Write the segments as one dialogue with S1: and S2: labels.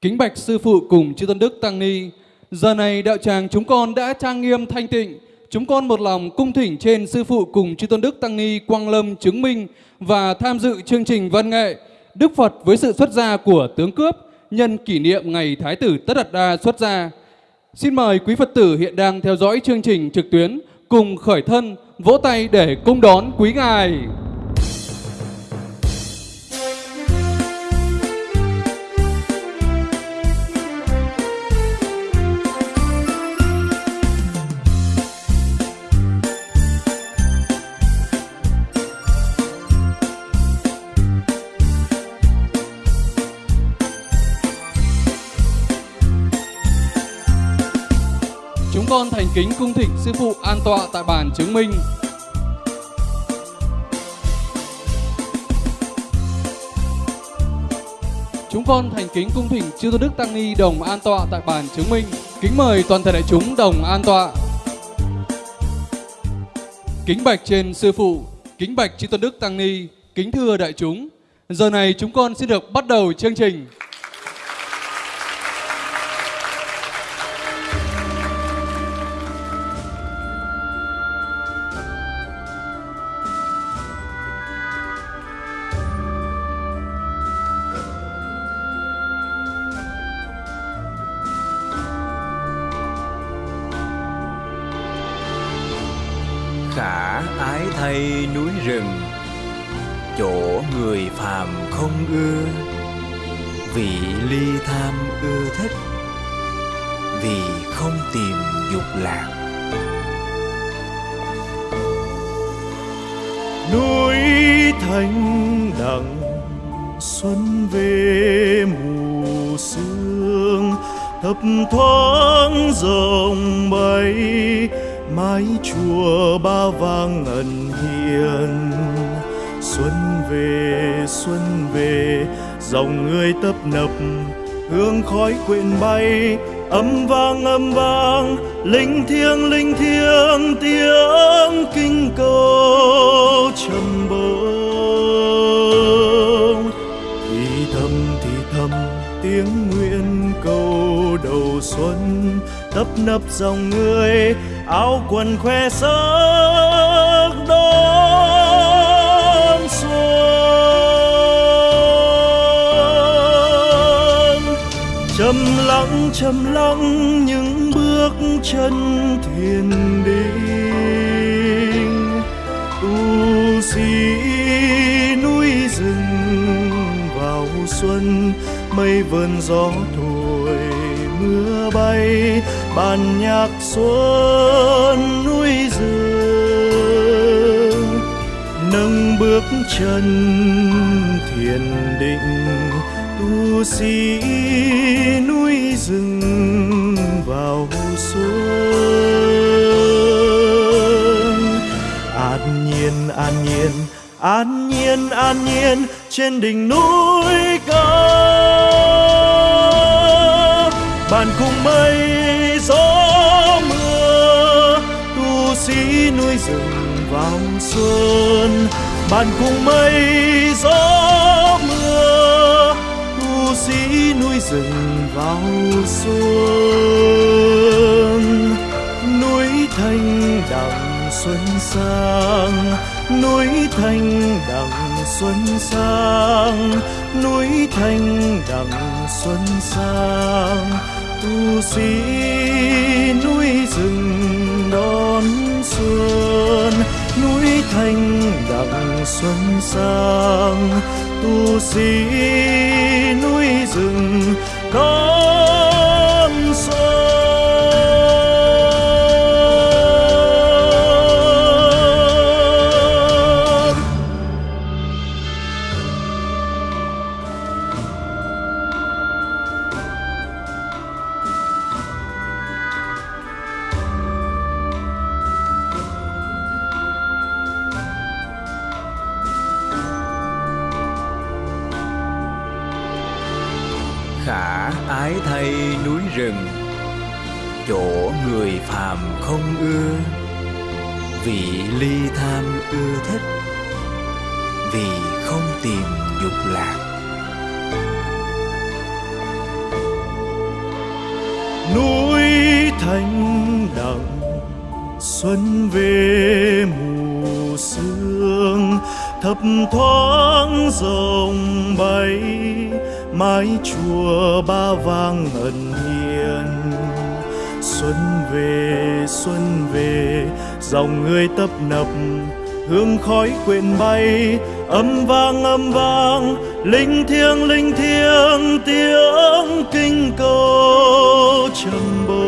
S1: Kính bạch sư phụ cùng chư tôn đức tăng ni, giờ này đạo tràng chúng con đã trang nghiêm thanh tịnh, chúng con một lòng cung thỉnh trên sư phụ cùng chư tôn đức tăng ni Quang Lâm chứng minh và tham dự chương trình văn nghệ Đức Phật với sự xuất gia của tướng cướp nhân kỷ niệm ngày Thái tử Tất Đạt Đa xuất gia. Xin mời quý Phật tử hiện đang theo dõi chương trình trực tuyến cùng khởi thân vỗ tay để cung đón quý ngài. Thành kính cung thỉnh sư phụ an tọa tại bàn chứng minh. Chúng con thành kính cung thỉnh chư tôn đức tăng ni đồng an tọa tại bàn chứng minh. Kính mời toàn thể đại chúng đồng an tọa. Kính bạch trên sư phụ, kính bạch chư tôn đức tăng ni, kính thưa đại chúng. Giờ này chúng con xin được bắt đầu chương trình.
S2: Thoáng rộng bay mái chùa ba vang ngân hiền xuân về xuân về, dòng người tấp nập, hương khói quyện bay. Âm vang âm vang, linh thiêng linh thiêng, tiếng kinh câu trầm bông thì thầm thì thầm, tiếng nguyện xuân, tấp nập dòng người, áo quần khoe sắc đón xuân. Trầm lặng trầm lặng những bước chân thiền định, tu sĩ núi rừng vào xuân, mây vườn gió thu mưa bay, bàn nhạc xuân núi rừng. Nâng bước chân thiền định, tu sĩ núi rừng vào xuân. An nhiên an nhiên an nhiên an nhiên, trên đỉnh núi cùng mây gió mưa, tu sĩ núi rừng vào xuân. Bàn cùng mây gió mưa, tu sĩ núi rừng vào xuân. Núi thanh đằng xuân sang, núi thanh đằng xuân sang, núi thanh đằng xuân sang tu sĩ núi rừng đón xuân, núi thanh đặng xuân sang. Tu sĩ núi rừng đón sông bay mái chùa ba vang ngân hiền xuân về xuân về, dòng người tấp nập, hương khói quyện bay. Âm vang âm vang, linh thiêng linh thiêng, tiếng kinh cầu trầm bông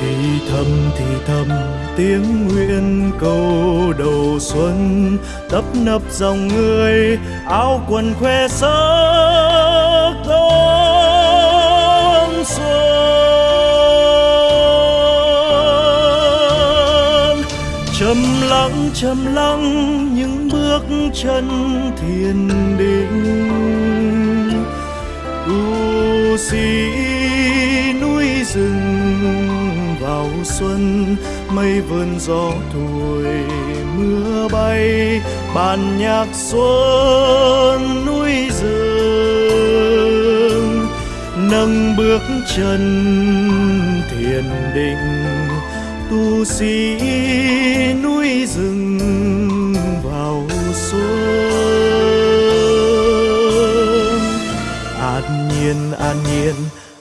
S2: thì thầm thì thầm tiếng nguyện cầu đầu xuân, tấp nập dòng người, áo quần khoe sắc đón xuân. Trầm lặng trầm lặng những bước chân thiền định. U sĩ núi rừng vào xuân mây vườn gió thổi, mưa bay bàn nhạc xuân núi rừng. Nâng bước chân thiền định, tu sĩ núi rừng vào xuân. An nhiên an nhiên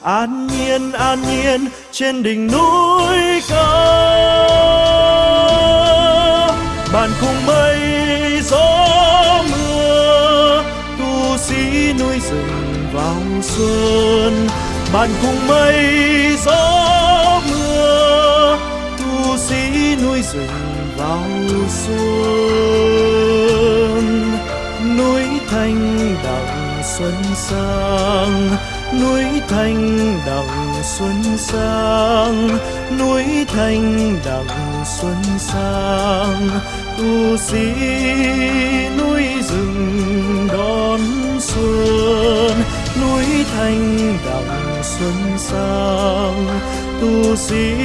S2: an nhiên an nhiên, trên đỉnh núi cao bàn cùng mây gió mưa, tu sĩ núi rừng vào xuân. Bàn cùng mây gió mưa, tu sĩ núi rừng vào xuân. Núi thanh đặng xuân sang, núi thanh đặng xuân sang, núi thanh đặng xuân sang tu sĩ núi rừng đón xuân, núi thanh đặng xuân sang. Tu sĩ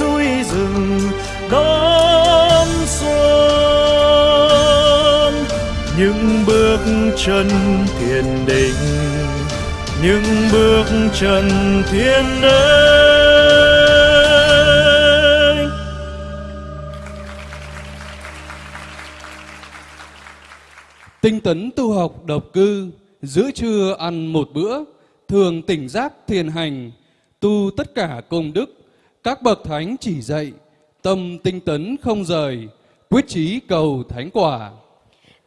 S2: núi rừng đón xuân, những bước chân thiền định, những bước chân thiên đế
S1: tấn tu học độc cư, giữa trưa ăn một bữa, thường tỉnh giác thiền hành, tu tất cả công đức, các bậc thánh chỉ dạy, tâm tinh tấn không rời, quyết chí cầu thánh quả.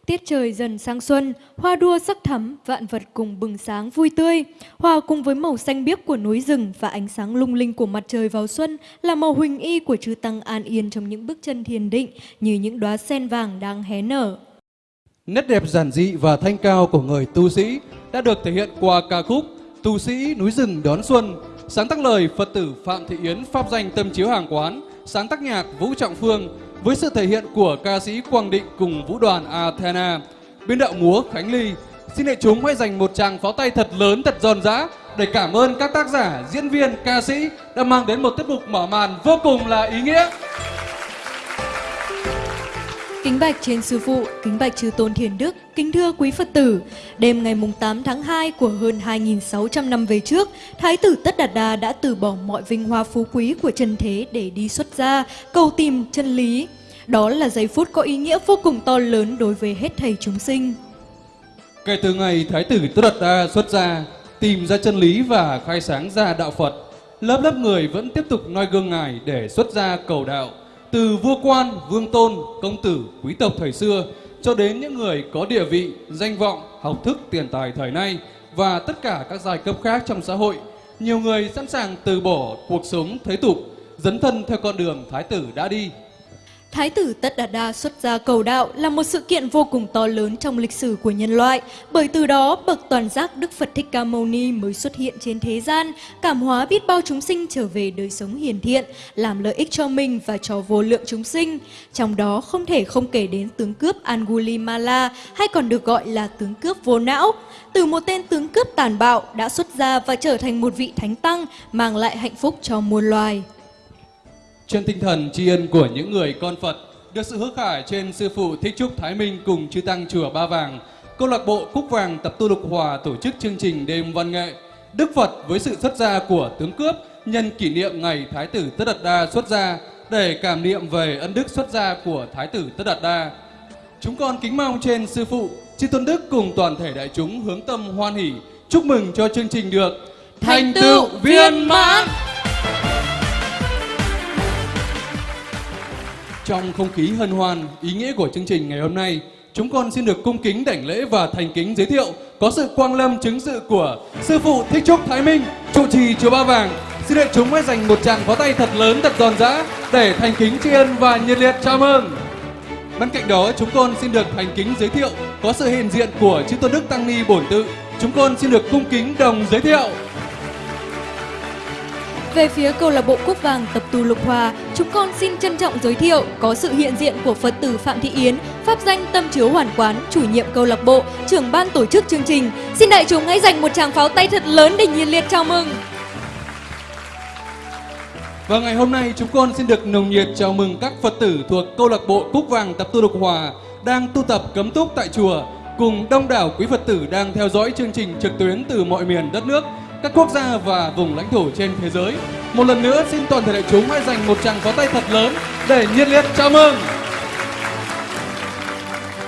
S3: Tiết trời dần sang xuân, hoa đua sắc thắm, vạn vật cùng bừng sáng vui tươi. Hòa cùng với màu xanh biếc của núi rừng và ánh sáng lung linh của mặt trời vào xuân là màu huỳnh y của chư tăng an yên trong những bước chân thiền định như những đóa sen vàng đang hé nở.
S1: Nét đẹp giản dị và thanh cao của người tu sĩ đã được thể hiện qua ca khúc Tu sĩ núi rừng đón xuân, sáng tác lời Phật tử Phạm Thị Yến pháp danh tâm chiếu hàng quán, sáng tác nhạc Vũ Trọng Phương với sự thể hiện của ca sĩ Quang Định cùng vũ đoàn Athena, biên đạo múa Khánh Ly. Xin đại chúng hãy dành một tràng pháo tay thật lớn, thật giòn giã để cảm ơn các tác giả, diễn viên, ca sĩ đã mang đến một tiết mục mở màn vô cùng là ý nghĩa.
S3: Kính bạch trên sư phụ, kính bạch chư tôn thiền đức, kính thưa quý Phật tử. Đêm ngày mùng 8 tháng 2 của hơn 2.600 năm về trước, Thái tử Tất Đạt Đa đã từ bỏ mọi vinh hoa phú quý của trần thế để đi xuất gia, cầu tìm chân lý. Đó là giây phút có ý nghĩa vô cùng to lớn đối với hết thầy chúng sinh.
S1: Kể từ ngày Thái tử Tất Đạt Đa xuất gia, tìm ra chân lý và khai sáng ra đạo Phật, lớp lớp người vẫn tiếp tục noi gương Ngài để xuất gia cầu đạo. Từ vua quan, vương tôn, công tử, quý tộc thời xưa cho đến những người có địa vị, danh vọng, học thức, tiền tài thời nay và tất cả các giai cấp khác trong xã hội, nhiều người sẵn sàng từ bỏ cuộc sống thế tục, dấn thân theo con đường Thái tử đã đi.
S3: Thái tử Tất Đạt Đa xuất gia cầu đạo là một sự kiện vô cùng to lớn trong lịch sử của nhân loại, bởi từ đó bậc toàn giác Đức Phật Thích Ca Mâu Ni mới xuất hiện trên thế gian, cảm hóa biết bao chúng sinh trở về đời sống hiền thiện, làm lợi ích cho mình và cho vô lượng chúng sinh. Trong đó không thể không kể đến tướng cướp Angulimala hay còn được gọi là tướng cướp vô não. Từ một tên tướng cướp tàn bạo đã xuất gia và trở thành một vị thánh tăng, mang lại hạnh phúc cho muôn loài.
S1: Trên tinh thần tri ân của những người con Phật, được sự hứa khải trên sư phụ Thích Trúc Thái Minh cùng chư tăng chùa Ba Vàng, câu lạc bộ Cúc Vàng tập tu lục hòa tổ chức chương trình đêm văn nghệ Đức Phật với sự xuất gia của tướng cướp nhân kỷ niệm ngày Thái tử Tất Đạt Đa xuất gia để cảm niệm về ân đức xuất gia của Thái tử Tất Đạt Đa. Chúng con kính mong trên sư phụ, chư tôn đức cùng toàn thể đại chúng hướng tâm hoan hỷ, chúc mừng cho chương trình được
S3: Thành tựu viên mãn.
S1: Trong không khí hân hoan, ý nghĩa của chương trình ngày hôm nay, chúng con xin được cung kính đảnh lễ và thành kính giới thiệu có sự quang lâm chứng sự của sư phụ Thích Trúc Thái Minh, trụ trì chùa Ba Vàng. Xin được chúng hãy dành một tràng pháo tay thật lớn thật giòn giã để thành kính tri ân và nhiệt liệt chào mừng. Bên cạnh đó, chúng con xin được thành kính giới thiệu có sự hiện diện của chư tôn đức tăng ni bổn tự. Chúng con xin được cung kính đồng giới thiệu.
S3: Về phía câu lạc bộ quốc Vàng tập tu Lục Hòa, chúng con xin trân trọng giới thiệu có sự hiện diện của Phật tử Phạm Thị Yến, pháp danh Tâm Chiếu Hoàn Quán, chủ nhiệm câu lạc bộ, trưởng ban tổ chức chương trình. Xin đại chúng hãy dành một tràng pháo tay thật lớn để nhiệt liệt chào mừng.
S1: Và ngày hôm nay chúng con xin được nồng nhiệt chào mừng các Phật tử thuộc câu lạc bộ Cúc Vàng tập tu Lục Hòa đang tu tập cấm túc tại chùa cùng đông đảo quý Phật tử đang theo dõi chương trình trực tuyến từ mọi miền đất nước, các quốc gia và vùng lãnh thổ trên thế giới. Một lần nữa xin toàn thể đại chúng hãy dành một tràng pháo tay thật lớn để nhiệt liệt chào mừng.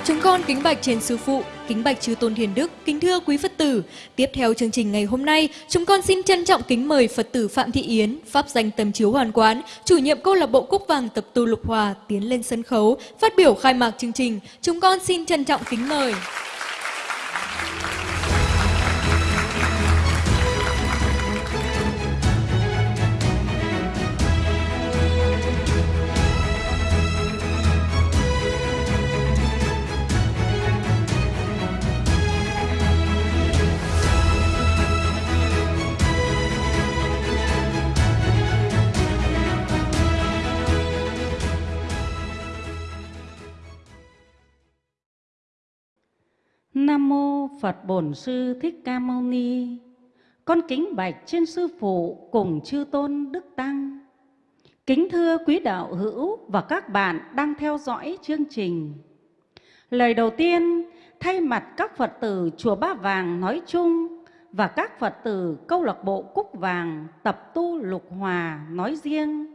S3: Chúng con kính bạch trên sư phụ, kính bạch chư tôn hiền đức, kính thưa quý Phật tử. Tiếp theo chương trình ngày hôm nay, chúng con xin trân trọng kính mời Phật tử Phạm Thị Yến, pháp danh Tâm Chiếu Hoàn Quán, chủ nhiệm câu lạc bộ Cúc Vàng tập tu Lục Hòa tiến lên sân khấu phát biểu khai mạc chương trình. Chúng con xin trân trọng kính mời.
S4: Nam mô Phật Bổn Sư Thích Ca Mâu Ni. Con kính bạch trên sư phụ cùng chư tôn đức tăng. Kính thưa quý đạo hữu và các bạn đang theo dõi chương trình. Lời đầu tiên, thay mặt các Phật tử chùa Ba Vàng nói chung và các Phật tử câu lạc bộ Cúc Vàng tập tu Lục Hòa nói riêng,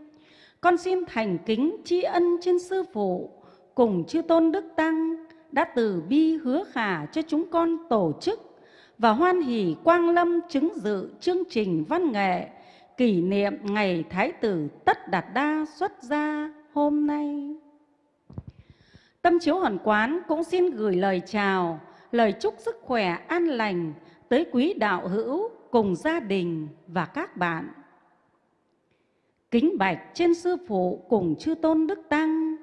S4: con xin thành kính tri ân trên sư phụ cùng chư tôn đức tăng đã từ bi hứa khả cho chúng con tổ chức và hoan hỷ quang lâm chứng dự chương trình văn nghệ kỷ niệm ngày Thái tử Tất Đạt Đa xuất gia hôm nay. Tâm Chiếu Hoàn Quán cũng xin gửi lời chào, lời chúc sức khỏe an lành tới quý đạo hữu cùng gia đình và các bạn. Kính bạch trên sư phụ cùng chư tôn đức tăng,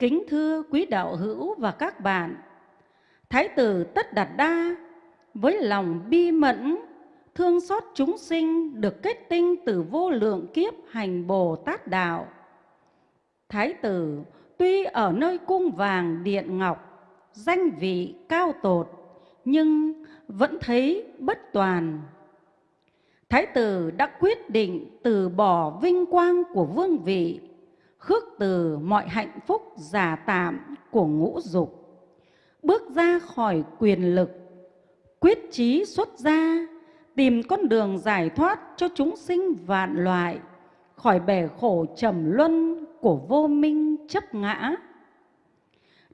S4: Kính thưa quý đạo hữu và các bạn, Thái tử Tất Đạt Đa với lòng bi mẫn, thương xót chúng sinh được kết tinh từ vô lượng kiếp hành Bồ Tát Đạo. Thái tử tuy ở nơi cung vàng điện ngọc, danh vị cao tột, nhưng vẫn thấy bất toàn. Thái tử đã quyết định từ bỏ vinh quang của vương vị khước từ mọi hạnh phúc giả tạm của ngũ dục. Bước ra khỏi quyền lực, quyết chí xuất gia, tìm con đường giải thoát cho chúng sinh vạn loại, khỏi bể khổ trầm luân của vô minh chấp ngã.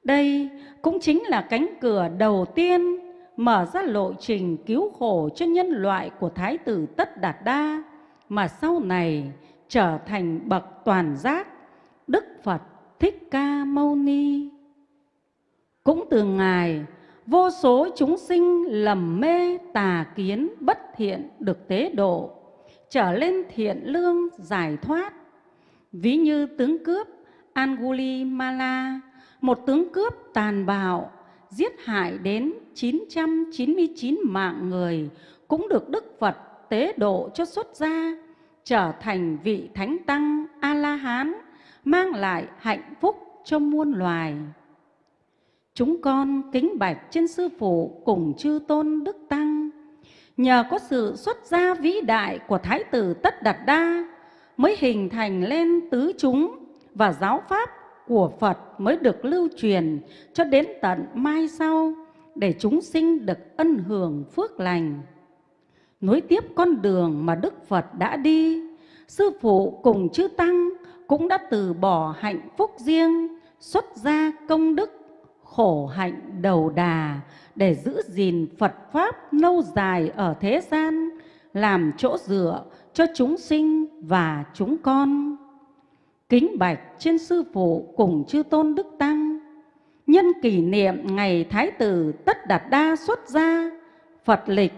S4: Đây cũng chính là cánh cửa đầu tiên mở ra lộ trình cứu khổ cho nhân loại của Thái tử Tất Đạt Đa mà sau này trở thành bậc toàn giác. Đức Phật Thích Ca Mâu Ni. Cũng từ Ngài, vô số chúng sinh lầm mê tà kiến bất thiện được tế độ, trở lên thiện lương giải thoát. Ví như tướng cướp Anguli Mala, một tướng cướp tàn bạo, giết hại đến 999 mạng người, cũng được Đức Phật tế độ cho xuất gia, trở thành vị Thánh Tăng A-la-hán mang lại hạnh phúc cho muôn loài. Chúng con kính bạch trên sư phụ cùng chư tôn đức tăng, nhờ có sự xuất gia vĩ đại của Thái tử Tất Đạt Đa mới hình thành lên tứ chúng và giáo pháp của Phật mới được lưu truyền cho đến tận mai sau để chúng sinh được ân hưởng phước lành. nối tiếp con đường mà Đức Phật đã đi. Sư phụ cùng chư Tăng cũng đã từ bỏ hạnh phúc riêng, xuất gia công đức, khổ hạnh đầu đà để giữ gìn Phật Pháp lâu dài ở thế gian, làm chỗ dựa cho chúng sinh và chúng con. Kính bạch trên Sư Phụ cùng chư Tôn Đức Tăng, nhân kỷ niệm ngày Thái tử Tất Đạt Đa xuất gia, Phật lịch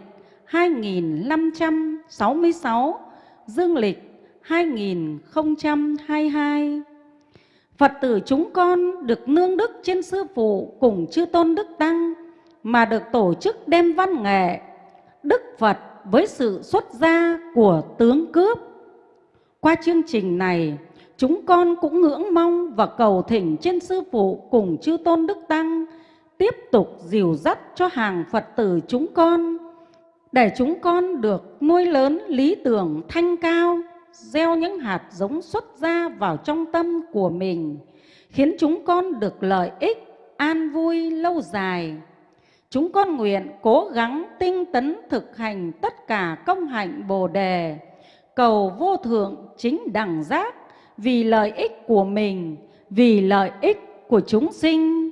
S4: 2566, dương lịch 2022. Phật tử chúng con được nương đức trên Sư Phụ cùng chư Tôn Đức Tăng mà được tổ chức đêm văn nghệ Đức Phật với sự xuất gia của tướng cướp. Qua chương trình này, chúng con cũng ngưỡng mong và cầu thỉnh trên Sư Phụ cùng chư Tôn Đức Tăng tiếp tục dìu dắt cho hàng Phật tử chúng con để chúng con được nuôi lớn lý tưởng thanh cao, gieo những hạt giống xuất ra vào trong tâm của mình, khiến chúng con được lợi ích, an vui lâu dài. Chúng con nguyện cố gắng tinh tấn thực hành tất cả công hạnh Bồ đề, cầu vô thượng chính đẳng giác vì lợi ích của mình, vì lợi ích của chúng sinh.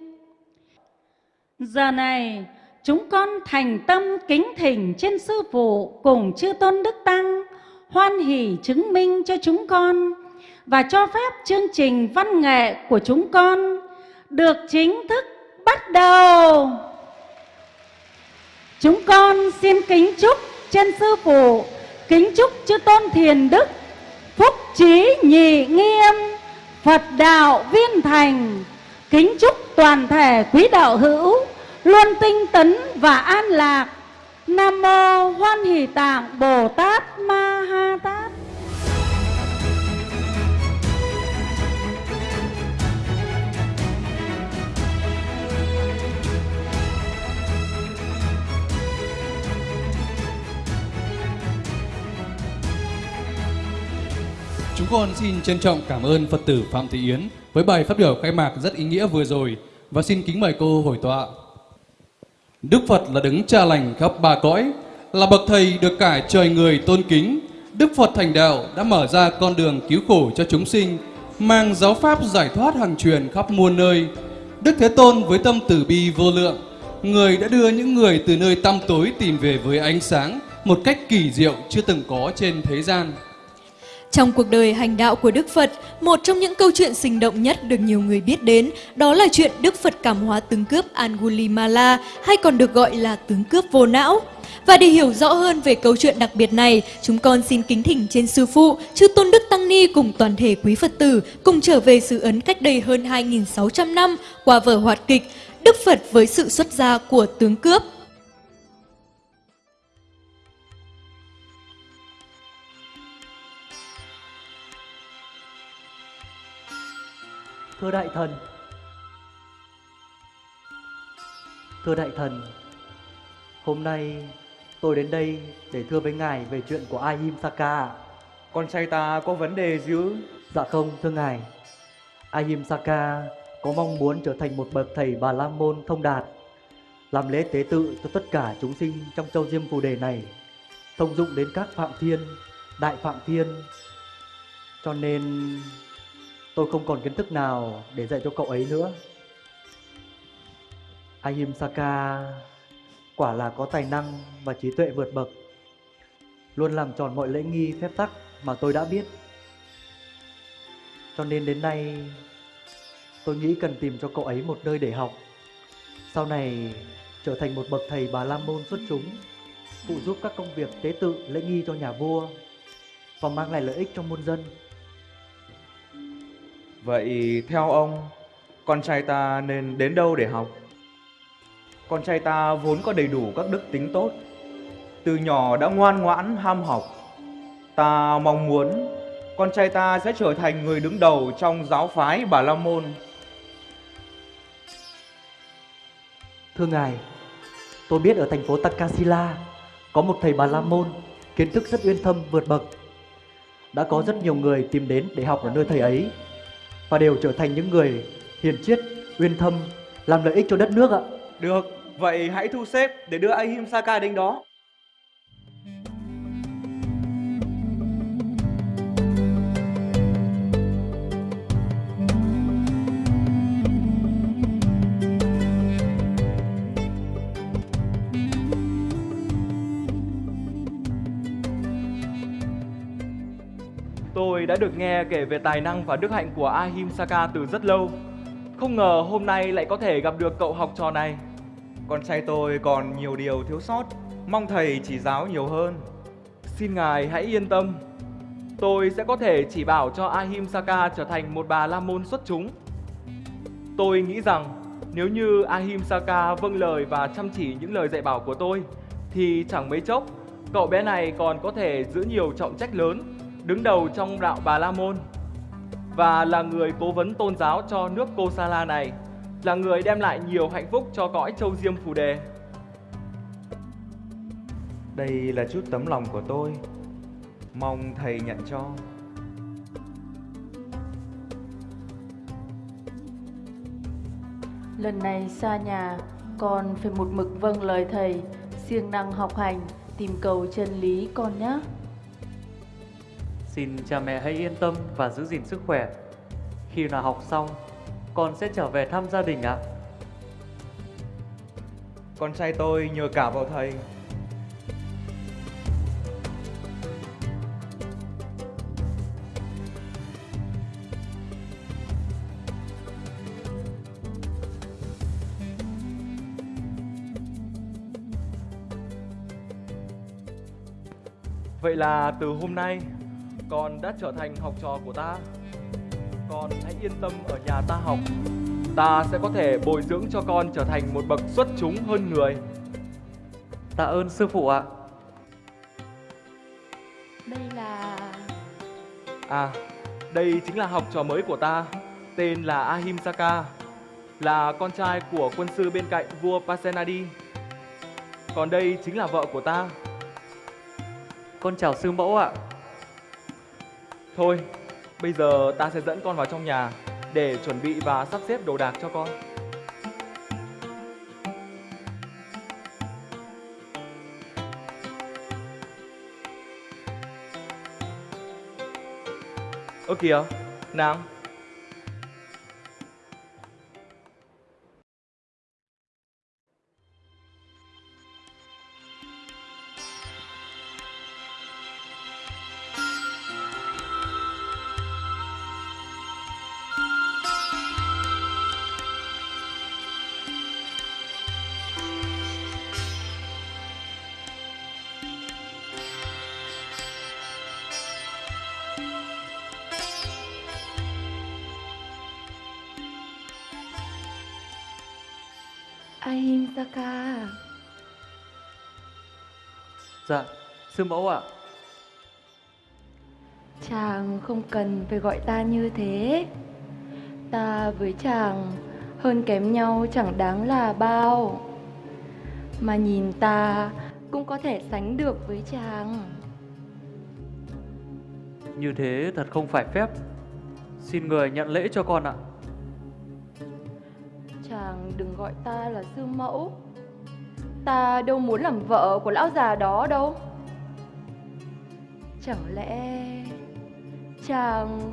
S4: Giờ này, chúng con thành tâm kính thỉnh trên Sư Phụ cùng chư Tôn Đức Tăng, hoan hỷ chứng minh cho chúng con và cho phép chương trình văn nghệ của chúng con được chính thức bắt đầu. Chúng con xin kính chúc trên Sư Phụ, kính chúc chư Tôn Thiền Đức, phúc trí nhị nghiêm, Phật đạo viên thành, kính chúc toàn thể quý đạo hữu luôn tinh tấn và an lạc. Nam mô Hoan Hỷ Tạng Bồ Tát Ma Ha Tát.
S1: Chúng con xin trân trọng cảm ơn Phật tử Phạm Thị Yến với bài phát biểu khai mạc rất ý nghĩa vừa rồi và xin kính mời cô hồi tọa. Đức Phật là đứng cha lành khắp ba cõi, là bậc thầy được cả trời người tôn kính. Đức Phật thành đạo đã mở ra con đường cứu khổ cho chúng sinh, mang giáo pháp giải thoát hàng truyền khắp muôn nơi. Đức Thế Tôn với tâm từ bi vô lượng, người đã đưa những người từ nơi tăm tối tìm về với ánh sáng một cách kỳ diệu chưa từng có trên thế gian.
S3: Trong cuộc đời hành đạo của Đức Phật, một trong những câu chuyện sinh động nhất được nhiều người biết đến đó là chuyện Đức Phật cảm hóa tướng cướp Angulimala hay còn được gọi là tướng cướp vô não. Và để hiểu rõ hơn về câu chuyện đặc biệt này, chúng con xin kính thỉnh trên Sư Phụ, Chư Tôn Đức Tăng Ni cùng toàn thể quý Phật tử cùng trở về sự ấn cách đây hơn 2.600 năm qua vở hoạt kịch Đức Phật với sự xuất gia của tướng cướp.
S5: Thưa đại thần. Thưa đại thần Hôm nay tôi đến đây để thưa với ngài về chuyện của Ahimsaka
S6: Con trai ta có vấn đề gì ư?
S5: Dạ không thưa ngài. Ahimsaka có mong muốn trở thành một bậc thầy Bà La Môn thông đạt Làm lễ tế tự cho tất cả chúng sinh trong châu Diêm Phù Đề này Thông dụng đến các Phạm Thiên, Đại Phạm Thiên. Cho nên tôi không còn kiến thức nào để dạy cho cậu ấy nữa. Ahimsaka quả là có tài năng và trí tuệ vượt bậc, Luôn làm tròn mọi lễ nghi phép tắc mà tôi đã biết. Cho nên đến nay, tôi nghĩ cần tìm cho cậu ấy một nơi để học. Sau này, trở thành một bậc thầy bà la môn xuất chúng, Phụ giúp các công việc tế tự lễ nghi cho nhà vua Và mang lại lợi ích cho muôn dân.
S6: Vậy theo ông, con trai ta nên đến đâu để học? Con trai ta vốn có đầy đủ các đức tính tốt, từ nhỏ đã ngoan ngoãn ham học. Ta mong muốn con trai ta sẽ trở thành người đứng đầu trong giáo phái Bà La Môn.
S5: Thưa ngài, tôi biết ở thành phố Takasila có một thầy Bà La Môn kiến thức rất uyên thâm vượt bậc. Đã có rất nhiều người tìm đến để học ở nơi thầy ấy và đều trở thành những người hiền triết, uyên thâm, làm lợi ích cho đất nước ạ.
S6: Được, vậy hãy thu xếp để đưa Ahimsaka đến đó. Đã được nghe kể về tài năng và đức hạnh của Ahimsaka từ rất lâu. Không ngờ hôm nay lại có thể gặp được cậu học trò này. Con trai tôi còn nhiều điều thiếu sót, mong thầy chỉ giáo nhiều hơn. Xin ngài hãy yên tâm, tôi sẽ có thể chỉ bảo cho Ahimsaka trở thành một bà la môn xuất chúng. Tôi nghĩ rằng nếu như Ahimsaka vâng lời và chăm chỉ những lời dạy bảo của tôi, thì chẳng mấy chốc cậu bé này còn có thể giữ nhiều trọng trách lớn, đứng đầu trong đạo Bà La Môn và là người cố vấn tôn giáo cho nước Kosala này, là người đem lại nhiều hạnh phúc cho cõi châu Diêm Phù Đề. Đây là chút tấm lòng của tôi, mong thầy nhận cho.
S7: Lần này xa nhà, con phải một mực vâng lời thầy, siêng năng học hành, tìm cầu chân lý con nhé.
S8: Xin cha mẹ hãy yên tâm và giữ gìn sức khỏe. Khi nào học xong, con sẽ trở về thăm gia đình ạ.
S6: Con trai tôi nhờ cả vào thầy. Vậy là từ hôm nay con đã trở thành học trò của ta. Con hãy yên tâm ở nhà ta học. Ta sẽ có thể bồi dưỡng cho con trở thành một bậc xuất chúng hơn người.
S8: Tạ ơn sư phụ ạ.
S7: Đây là...
S6: À, đây chính là học trò mới của ta, tên là Ahimsaka, là con trai của quân sư bên cạnh vua Pasenadi. Còn đây chính là vợ của ta.
S8: Con chào sư mẫu ạ.
S6: Thôi, bây giờ ta sẽ dẫn con vào trong nhà để chuẩn bị và sắp xếp đồ đạc cho con. Ơ kìa, nàng
S8: Dạ, sư mẫu ạ.
S7: Chàng không cần phải gọi ta như thế. Ta với chàng hơn kém nhau chẳng đáng là bao. Mà nhìn ta cũng có thể sánh được với chàng.
S8: Như thế thật không phải phép. Xin người nhận lễ cho con ạ.
S7: Chàng đừng gọi ta là sư mẫu. Ta đâu muốn làm vợ của lão già đó đâu. Chẳng lẽ chàng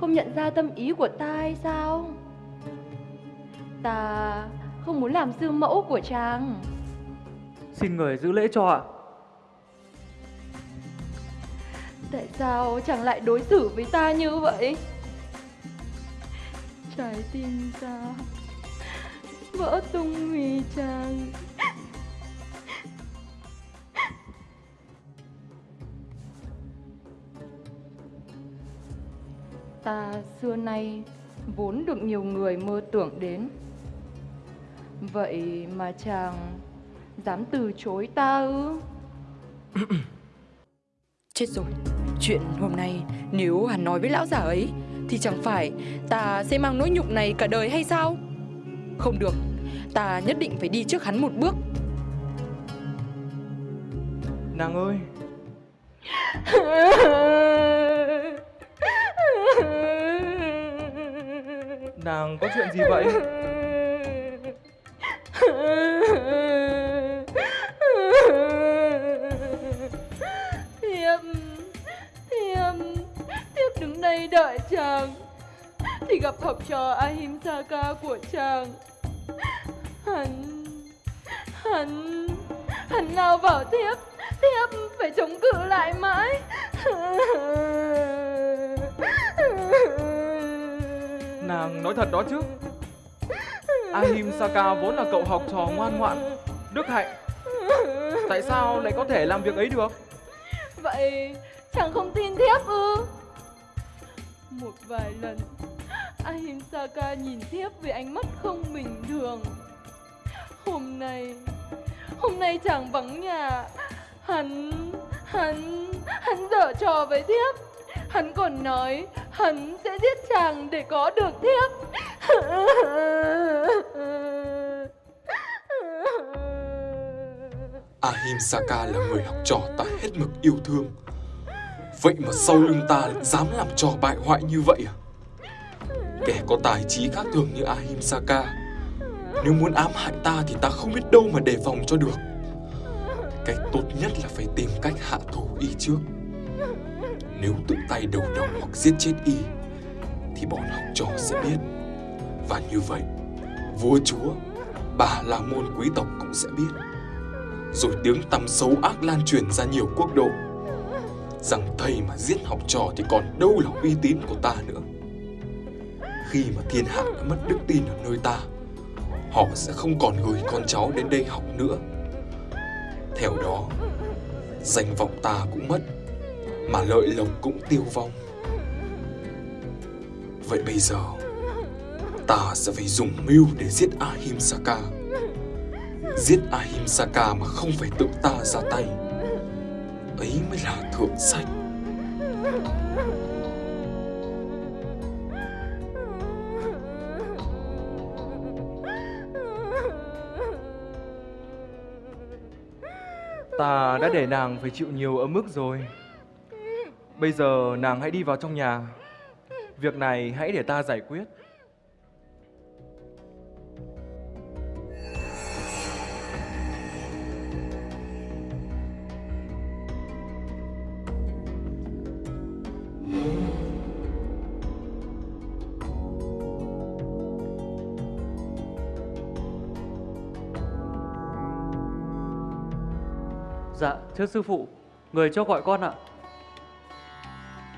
S7: không nhận ra tâm ý của ta hay sao? Ta không muốn làm sư mẫu của chàng.
S8: Xin người giữ lễ cho ạ.
S7: Tại sao chàng lại đối xử với ta như vậy? Trái tim ta vỡ tung vì chàng. Ta xưa nay vốn được nhiều người mơ tưởng đến. Vậy mà chàng dám từ chối ta ư?
S9: Chết rồi, chuyện hôm nay nếu hắn nói với lão già ấy thì chẳng phải ta sẽ mang nỗi nhục này cả đời hay sao? Không được, ta nhất định phải đi trước hắn một bước.
S6: Nàng ơi, nàng có chuyện gì vậy?
S7: Thiếp, thiếp, thiếp đứng đây đợi chàng Thì gặp học trò Ahimsaka của chàng Hắn, hắn, hắn lao vào thiếp Thiếp phải chống cự lại mãi
S6: Nàng nói thật đó chứ. Ahimsaka vốn là cậu học trò ngoan ngoãn, Đức hạnh. Tại sao lại có thể làm việc ấy được?
S10: Vậy chàng không tin thiếp ư? Một vài lần Ahimsaka nhìn thiếp với ánh mắt không bình thường. Hôm nay Hôm nay chàng vắng nhà, Hắn Hắn Hắn dở trò với thiếp. Hắn còn nói Hắn sẽ giết chàng để có được thiếp.
S11: Ahimsaka là người học trò ta hết mực yêu thương. Vậy mà sau lưng ta lại dám làm trò bại hoại như vậy à? Kẻ có tài trí khác thường như Ahimsaka, Nếu muốn ám hại ta thì ta không biết đâu mà đề phòng cho được. Cách tốt nhất là phải tìm cách hạ thủ y trước. Nếu tự tay đầu độc hoặc giết chết y Thì bọn học trò sẽ biết. Và như vậy, Vua chúa, Bà là môn quý tộc cũng sẽ biết. Rồi tiếng tăm xấu ác lan truyền ra nhiều quốc độ. Rằng thầy mà giết học trò thì còn đâu là uy tín của ta nữa. Khi mà thiên hạ đã mất đức tin ở nơi ta, Họ sẽ không còn gửi con cháu đến đây học nữa. Theo đó, Danh vọng ta cũng mất. Mà lợi lộc cũng tiêu vong. Vậy bây giờ, Ta sẽ phải dùng mưu để giết Ahimsaka. Giết Ahimsaka mà không phải tự ta ra tay. Ấy mới là thượng sách.
S6: Ta đã để nàng phải chịu nhiều ấm ức rồi. Bây giờ nàng hãy đi vào trong nhà Việc này hãy để ta giải quyết
S5: Dạ, thưa sư phụ, người cho gọi con ạ.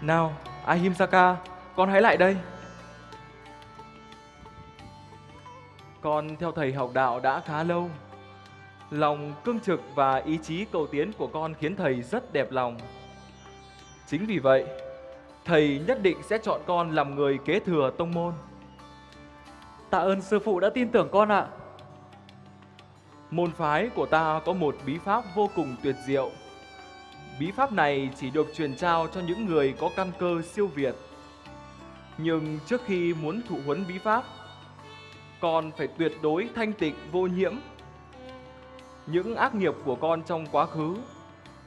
S6: Nào, Ahimsaka, con hãy lại đây Con theo thầy học đạo đã khá lâu Lòng cương trực và ý chí cầu tiến của con khiến thầy rất đẹp lòng Chính vì vậy, thầy nhất định sẽ chọn con làm người kế thừa tông môn
S5: Tạ ơn sư phụ đã tin tưởng con ạ.
S6: Môn phái của ta có một bí pháp vô cùng tuyệt diệu. Bí pháp này chỉ được truyền trao cho những người có căn cơ siêu việt. Nhưng trước khi muốn thụ huấn bí pháp, con phải tuyệt đối thanh tịnh vô nhiễm. Những ác nghiệp của con trong quá khứ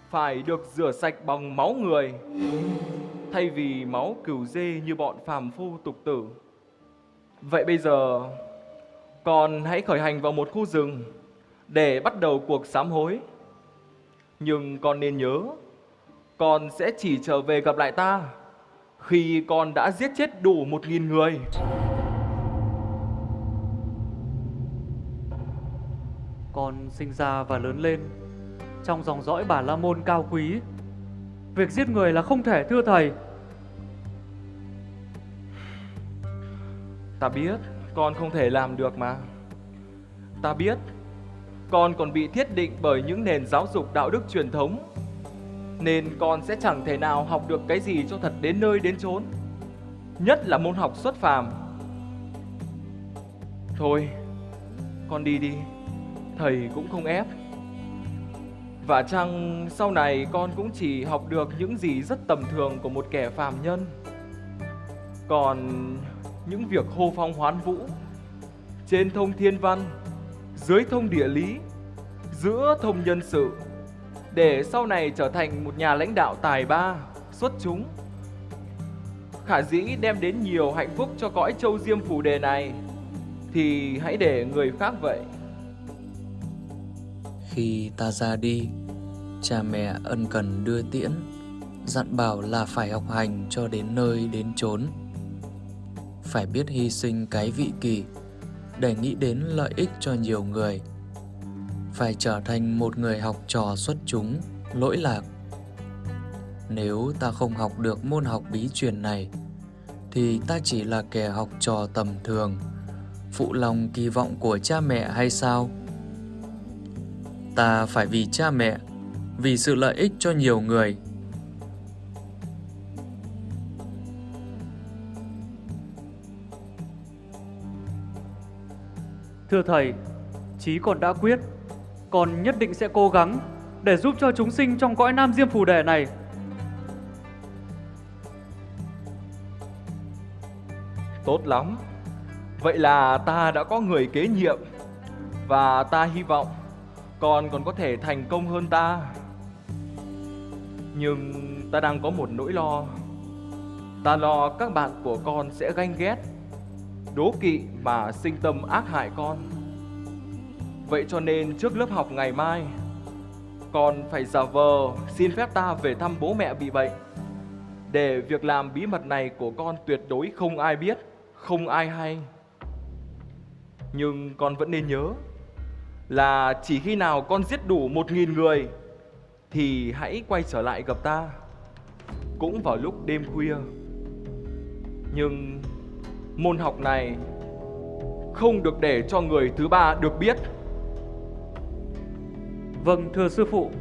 S6: phải được rửa sạch bằng máu người, thay vì máu cừu dê như bọn phàm phu tục tử. Vậy bây giờ, con hãy khởi hành vào một khu rừng để bắt đầu cuộc sám hối. Nhưng con nên nhớ, con sẽ chỉ trở về gặp lại ta khi con đã giết chết đủ một nghìn người.
S5: Con sinh ra và lớn lên trong dòng dõi bà La Môn cao quý. Việc giết người là không thể thưa thầy.
S6: Ta biết con không thể làm được mà. Ta biết con còn bị thiết định bởi những nền giáo dục đạo đức truyền thống nên con sẽ chẳng thể nào học được cái gì cho thật đến nơi đến chốn. Nhất là môn học xuất phàm. Thôi con đi đi. Thầy cũng không ép. Và chăng sau này con cũng chỉ học được những gì rất tầm thường của một kẻ phàm nhân? Còn những việc hô phong hoán vũ trên thông thiên văn dưới thông địa lý, giữa thông nhân sự để sau này trở thành một nhà lãnh đạo tài ba, xuất chúng. Khả dĩ đem đến nhiều hạnh phúc cho cõi châu diêm phù đề này thì hãy để người khác vậy.
S12: Khi ta ra đi, cha mẹ ân cần đưa tiễn, dặn bảo là phải học hành cho đến nơi đến chốn. Phải biết hy sinh cái vị kỳ để nghĩ đến lợi ích cho nhiều người. Phải trở thành một người học trò xuất chúng, lỗi lạc. Nếu ta không học được môn học bí truyền này, thì ta chỉ là kẻ học trò tầm thường, phụ lòng kỳ vọng của cha mẹ hay sao? Ta phải vì cha mẹ, vì sự lợi ích cho nhiều người.
S8: Thưa thầy, chí còn đã quyết, con nhất định sẽ cố gắng để giúp cho chúng sinh trong cõi Nam Diêm Phù Đề này.
S6: Tốt lắm. Vậy là ta đã có người kế nhiệm và ta hy vọng con còn có thể thành công hơn ta. Nhưng ta đang có một nỗi lo. Ta lo các bạn của con sẽ ganh ghét, đố kỵ mà sinh tâm ác hại con. Vậy cho nên trước lớp học ngày mai, con phải giả vờ xin phép ta về thăm bố mẹ bị bệnh. Để việc làm bí mật này của con tuyệt đối không ai biết, không ai hay. Nhưng con vẫn nên nhớ là chỉ khi nào con giết đủ một nghìn người thì hãy quay trở lại gặp ta. Cũng vào lúc đêm khuya. Nhưng môn học này không được để cho người thứ ba được biết.
S8: Vâng, thưa sư phụ.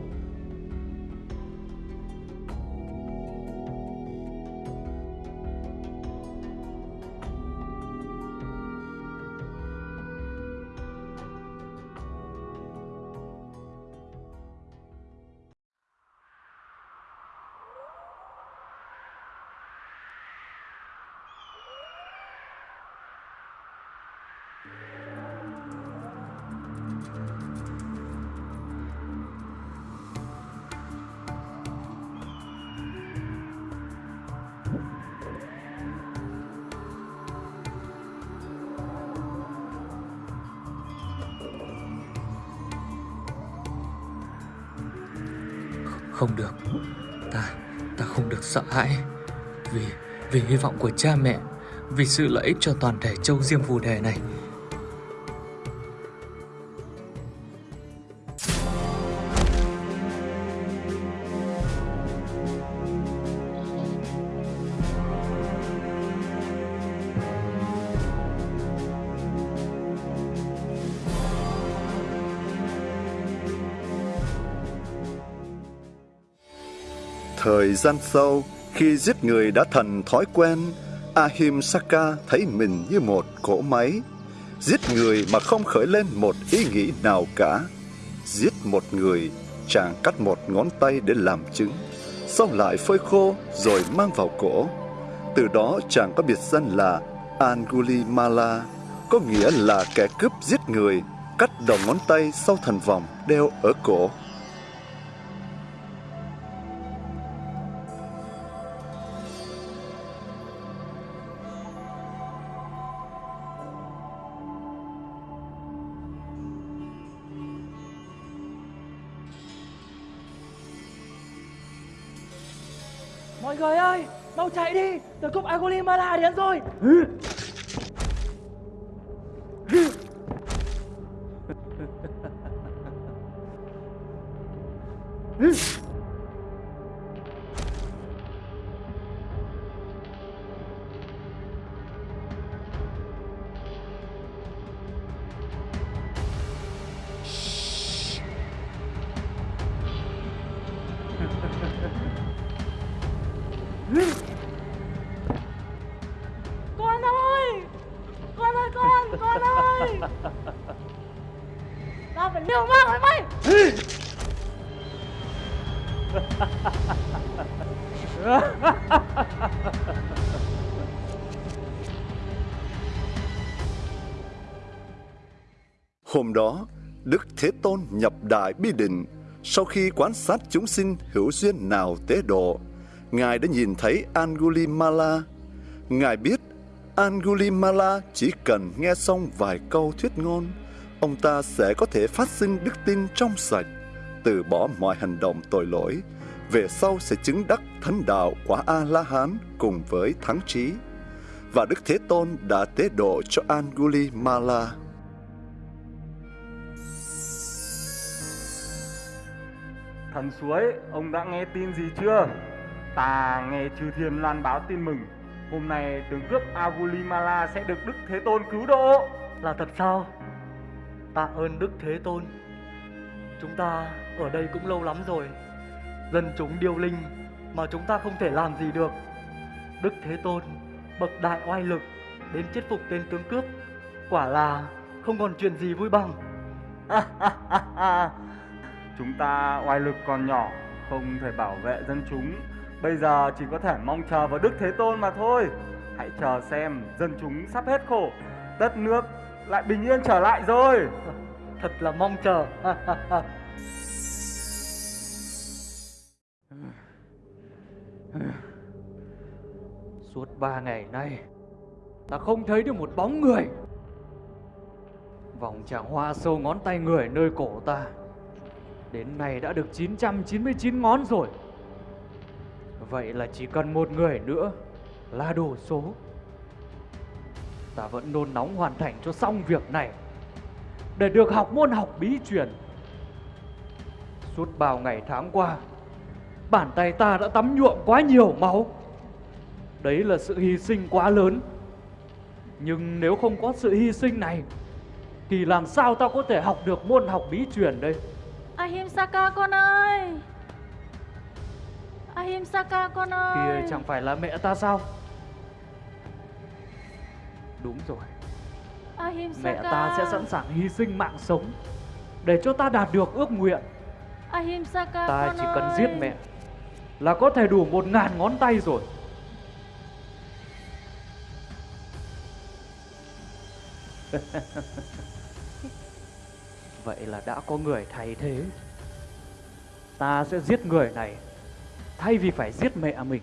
S12: Của cha mẹ, vì sự lợi ích cho toàn thể châu Diêm Phù Đề này.
S13: Thời gian sau, khi giết người đã thành thói quen, Ahimsaka thấy mình như một cỗ máy. Giết người mà không khởi lên một ý nghĩ nào cả. Giết một người, chàng cắt một ngón tay để làm chứng, sau lại phơi khô rồi mang vào cổ. Từ đó chàng có biệt danh là Angulimala, có nghĩa là kẻ cướp giết người, cắt đầu ngón tay sau thành vòng đeo ở cổ.
S14: Chạy đi, từ cúp Agulimala đến rồi.
S13: Hôm đó, Đức Thế Tôn nhập Đại Bi Định. Sau khi quan sát chúng sinh hữu duyên nào tế độ, Ngài đã nhìn thấy Angulimala. Ngài biết Angulimala chỉ cần nghe xong vài câu thuyết ngôn, ông ta sẽ có thể phát sinh đức tin trong sạch, từ bỏ mọi hành động tội lỗi, về sau sẽ chứng đắc thánh đạo quả A-la-hán cùng với thắng trí. Và Đức Thế Tôn đã tế độ cho Angulimala.
S15: Thần suối, ông đã nghe tin gì chưa? Ta nghe chư thiên loan báo tin mừng. Hôm nay tướng cướp Agulimala sẽ được Đức Thế Tôn cứu độ.
S5: Là thật sao? Tạ ơn Đức Thế Tôn. Chúng ta ở đây cũng lâu lắm rồi. Dân chúng điêu linh mà chúng ta không thể làm gì được. Đức Thế Tôn bậc đại oai lực đến chết phục tên tướng cướp Quả là không còn chuyện gì vui bằng
S15: Chúng ta oai lực còn nhỏ, Không thể bảo vệ dân chúng. Bây giờ chỉ có thể mong chờ vào Đức Thế Tôn mà thôi. Hãy chờ xem dân chúng sắp hết khổ, Đất nước lại bình yên trở lại rồi.
S5: Thật là mong chờ.
S8: Suốt ba ngày nay, Ta không thấy được một bóng người. Vòng tràng hoa sâu ngón tay người nơi cổ ta. Đến nay đã được 999 ngón rồi. Vậy là chỉ cần một người nữa Là đủ số. Ta vẫn nôn nóng hoàn thành cho xong việc này. Để được học môn học bí truyền. Suốt bao ngày tháng qua, Bàn tay ta đã tắm nhuộm quá nhiều máu. Đấy là sự hy sinh quá lớn. Nhưng nếu không có sự hy sinh này, Thì làm sao ta có thể học được môn học bí truyền đây?
S16: Ahimsaka con ơi! Ahimsaka con ơi
S8: Kìa chẳng phải là mẹ ta sao? Đúng rồi.
S16: Ahimsaka!
S8: Mẹ ta sẽ sẵn sàng hy sinh mạng sống Để cho ta đạt được ước nguyện.
S16: Ahimsaka
S8: Ta
S16: con
S8: chỉ
S16: ơi.
S8: cần giết mẹ Là có thể đủ một ngàn ngón tay rồi Vậy là đã có người thay thế Ta sẽ giết người này Thay vì phải giết mẹ mình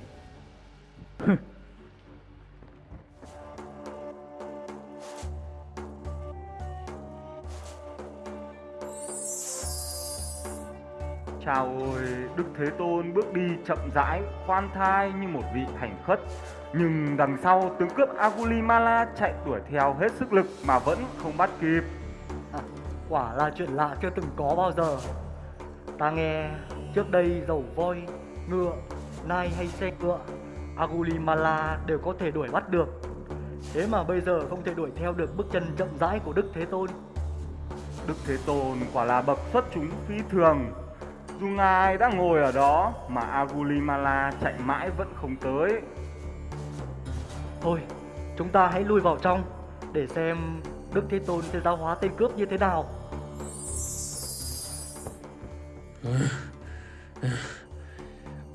S15: Chào ôi, Đức Thế Tôn bước đi chậm rãi, khoan thai như một vị hành khất. Nhưng đằng sau tướng cướp Agulimala chạy đuổi theo hết sức lực mà vẫn không bắt kịp.
S5: Quả là chuyện lạ chưa từng có bao giờ Ta nghe trước đây dầu voi, ngựa, nai hay xe ngựa Agulimala đều có thể đuổi bắt được Thế mà bây giờ không thể đuổi theo được bước chân chậm rãi của Đức Thế Tôn
S15: Đức Thế Tôn quả là bậc xuất chúng phi thường. Dù ngài đã ngồi ở đó mà Agulimala chạy mãi vẫn không tới.
S5: Thôi, chúng ta hãy lui vào trong Để xem Đức Thế Tôn sẽ giáo hóa tên cướp như thế nào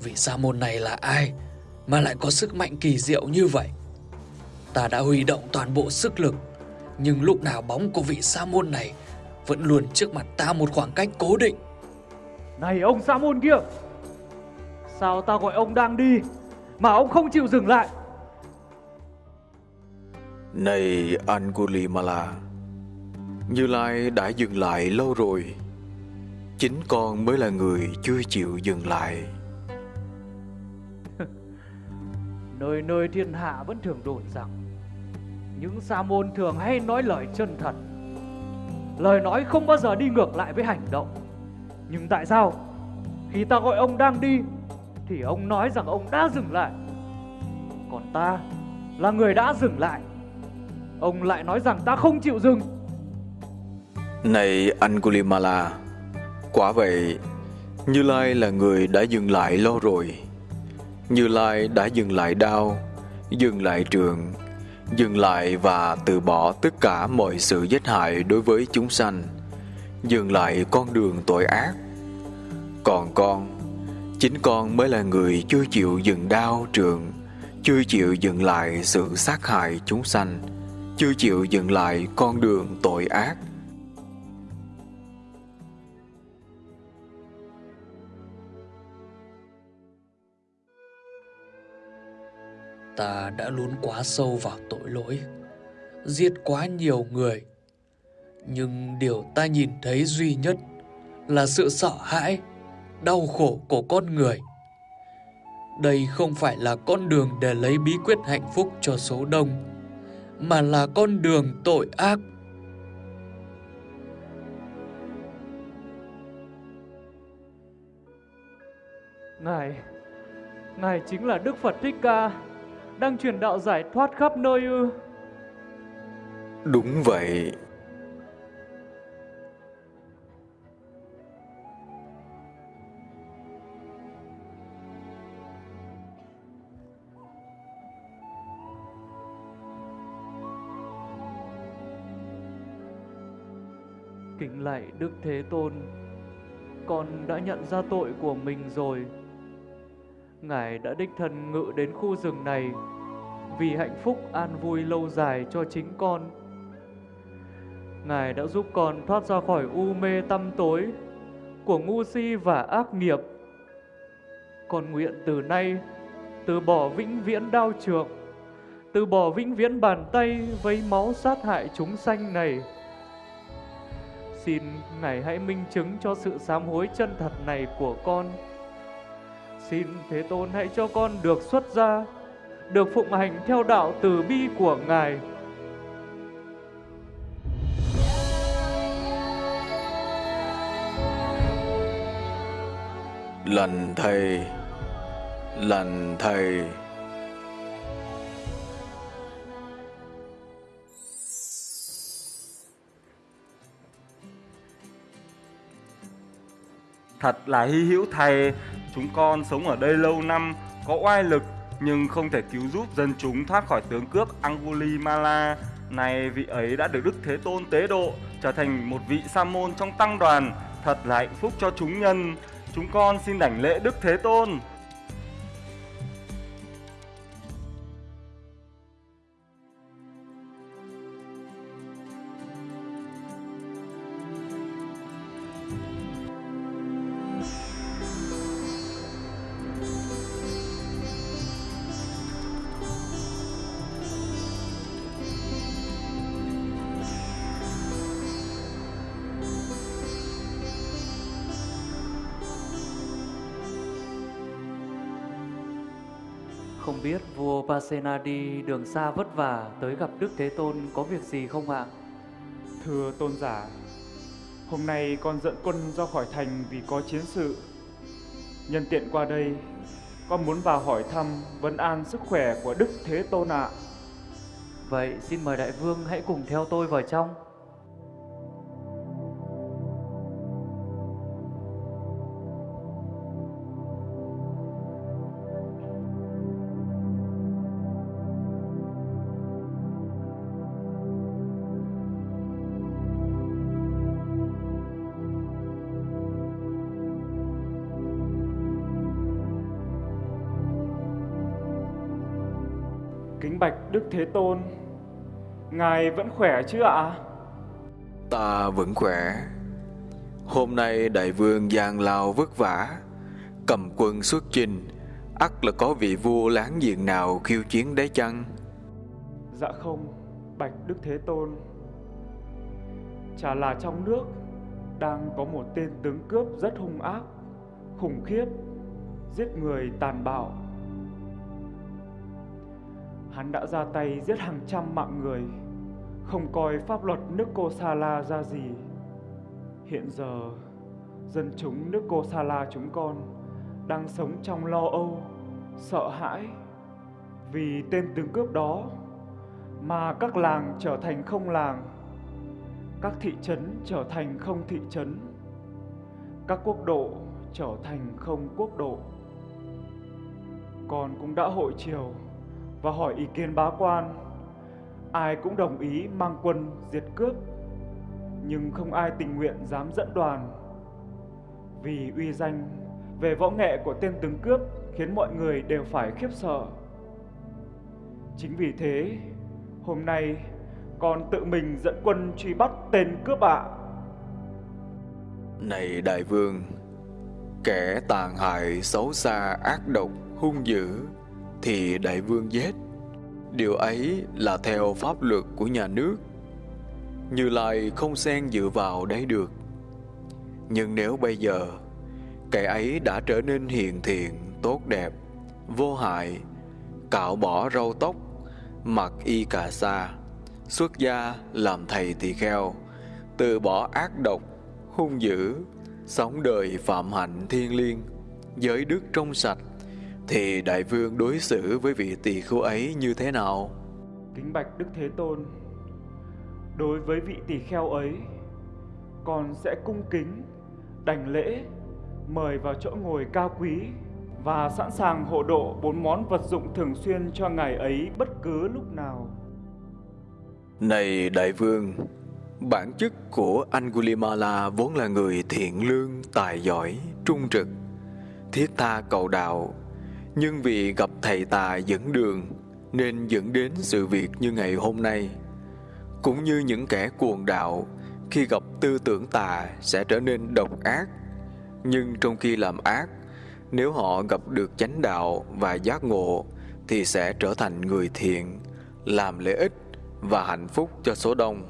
S12: Vị sa môn này là ai mà lại có sức mạnh kỳ diệu như vậy? Ta đã huy động toàn bộ sức lực, nhưng lúc nào bóng của vị sa môn này vẫn luôn trước mặt ta một khoảng cách cố định.
S8: Này ông sa môn kia Sao ta gọi ông đang đi Mà ông không chịu dừng lại
S17: Này Angulimala Như Lai đã dừng lại lâu rồi Chính con mới là người chưa chịu dừng lại.
S8: Nơi nơi thiên hạ vẫn thường đồn rằng Những sa môn thường hay nói lời chân thật. Lời nói không bao giờ đi ngược lại với hành động. Nhưng tại sao? Khi ta gọi ông đang đi Thì ông nói rằng ông đã dừng lại. Còn ta là người đã dừng lại. Ông lại nói rằng ta không chịu dừng.
S17: Này Angulimala Quả vậy, Như Lai là người đã dừng lại lâu rồi. Như Lai đã dừng lại đau, Dừng lại trường, Dừng lại và từ bỏ tất cả mọi sự giết hại đối với chúng sanh, Dừng lại con đường tội ác. Còn con, Chính con mới là người chưa chịu dừng đau trường, Chưa chịu dừng lại sự sát hại chúng sanh, Chưa chịu dừng lại con đường tội ác.
S12: Ta đã lún quá sâu vào tội lỗi, giết quá nhiều người. Nhưng điều ta nhìn thấy duy nhất là sự sợ hãi, đau khổ của con người. Đây không phải là con đường để lấy bí quyết hạnh phúc cho số đông, mà là con đường tội ác.
S8: Ngài Ngài chính là Đức Phật Thích Ca, đang truyền đạo giải thoát khắp nơi ư?
S17: Đúng vậy.
S8: Kính lạy Đức Thế Tôn, con đã nhận ra tội của mình rồi. Ngài đã đích thân ngự đến khu rừng này vì hạnh phúc an vui lâu dài cho chính con. Ngài đã giúp con thoát ra khỏi u mê tăm tối của ngu si và ác nghiệp. Con nguyện từ nay từ bỏ vĩnh viễn đau trượng, từ bỏ vĩnh viễn bàn tay vấy máu sát hại chúng sanh này. Xin Ngài hãy minh chứng cho sự sám hối chân thật này của con. Xin Thế Tôn hãy cho con được xuất gia, được phụng hành theo đạo từ bi của Ngài.
S17: Lành thầy, lành thầy.
S15: Thật là hy hữu thầy, chúng con sống ở đây lâu năm, có oai lực nhưng không thể cứu giúp dân chúng thoát khỏi tướng cướp Angulimala. Này vị ấy đã được Đức Thế Tôn tế độ, trở thành một vị sa môn trong tăng đoàn, thật là hạnh phúc cho chúng nhân. Chúng con xin đảnh lễ Đức Thế Tôn.
S8: Biết vua Pasena đi đường xa vất vả tới gặp Đức Thế Tôn có việc gì không ạ?
S18: Thưa tôn giả, hôm nay con dẫn quân ra khỏi thành vì có chiến sự. Nhân tiện qua đây, con muốn vào hỏi thăm vấn an sức khỏe của Đức Thế Tôn ạ.
S8: Vậy xin mời đại vương hãy cùng theo tôi vào trong.
S18: Bạch Đức Thế Tôn, Ngài vẫn khỏe chứ ạ?
S17: Ta vẫn khỏe. Hôm nay đại vương giang lao vất vả, cầm quân xuất chinh, ắt là có vị vua láng giềng nào khiêu chiến đấy chăng?
S18: Dạ không, bạch Đức Thế Tôn. Chả là trong nước đang có một tên tướng cướp rất hung ác, khủng khiếp, giết người tàn bạo. Hắn đã ra tay giết hàng trăm mạng người, không coi pháp luật nước Kosala ra gì. Hiện giờ, dân chúng nước Kosala chúng con đang sống trong lo âu, sợ hãi vì tên tướng cướp đó mà các làng trở thành không làng, các thị trấn trở thành không thị trấn, các quốc độ trở thành không quốc độ. Con cũng đã hội chiều và hỏi ý kiến bá quan. Ai cũng đồng ý mang quân diệt cướp, nhưng không ai tình nguyện dám dẫn đoàn. Vì uy danh về võ nghệ của tên tướng cướp khiến mọi người đều phải khiếp sợ. Chính vì thế, hôm nay con tự mình dẫn quân truy bắt tên cướp ạ.
S17: Này đại vương, kẻ tàn hại xấu xa ác độc hung dữ thì đại vương giết. Điều ấy là theo pháp luật của nhà nước. Như Lai không xen dựa vào đấy được. Nhưng nếu bây giờ kẻ ấy đã trở nên hiền thiện, tốt đẹp, vô hại, cạo bỏ râu tóc, mặc y cà sa, xuất gia làm thầy tỳ kheo, từ bỏ ác độc, hung dữ, sống đời phạm hạnh thiên liêng, giới đức trong sạch, thì đại vương đối xử với vị tỳ khưu ấy như thế nào?
S18: Kính bạch Đức Thế Tôn, đối với vị tỳ kheo ấy, con sẽ cung kính, đảnh lễ, mời vào chỗ ngồi cao quý và sẵn sàng hộ độ bốn món vật dụng thường xuyên cho ngài ấy bất cứ lúc nào.
S17: Này đại vương, bản chất của Angulimala vốn là người thiện lương, tài giỏi, trung trực, thiết tha cầu đạo, nhưng vì gặp thầy tà dẫn đường nên dẫn đến sự việc như ngày hôm nay. Cũng như những kẻ cuồng đạo khi gặp tư tưởng tà sẽ trở nên độc ác, nhưng trong khi làm ác, nếu họ gặp được chánh đạo và giác ngộ thì sẽ trở thành người thiện, làm lợi ích và hạnh phúc cho số đông.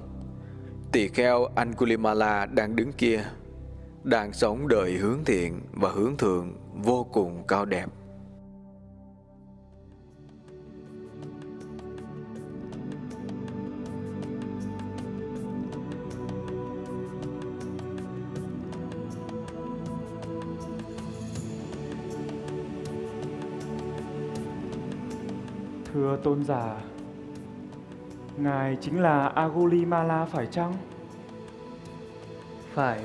S17: Tỳ kheo Angulimala đang đứng kia, đang sống đời hướng thiện và hướng thượng vô cùng cao đẹp.
S18: Thưa tôn giả, Ngài chính là Agulimala phải chăng?
S5: Phải,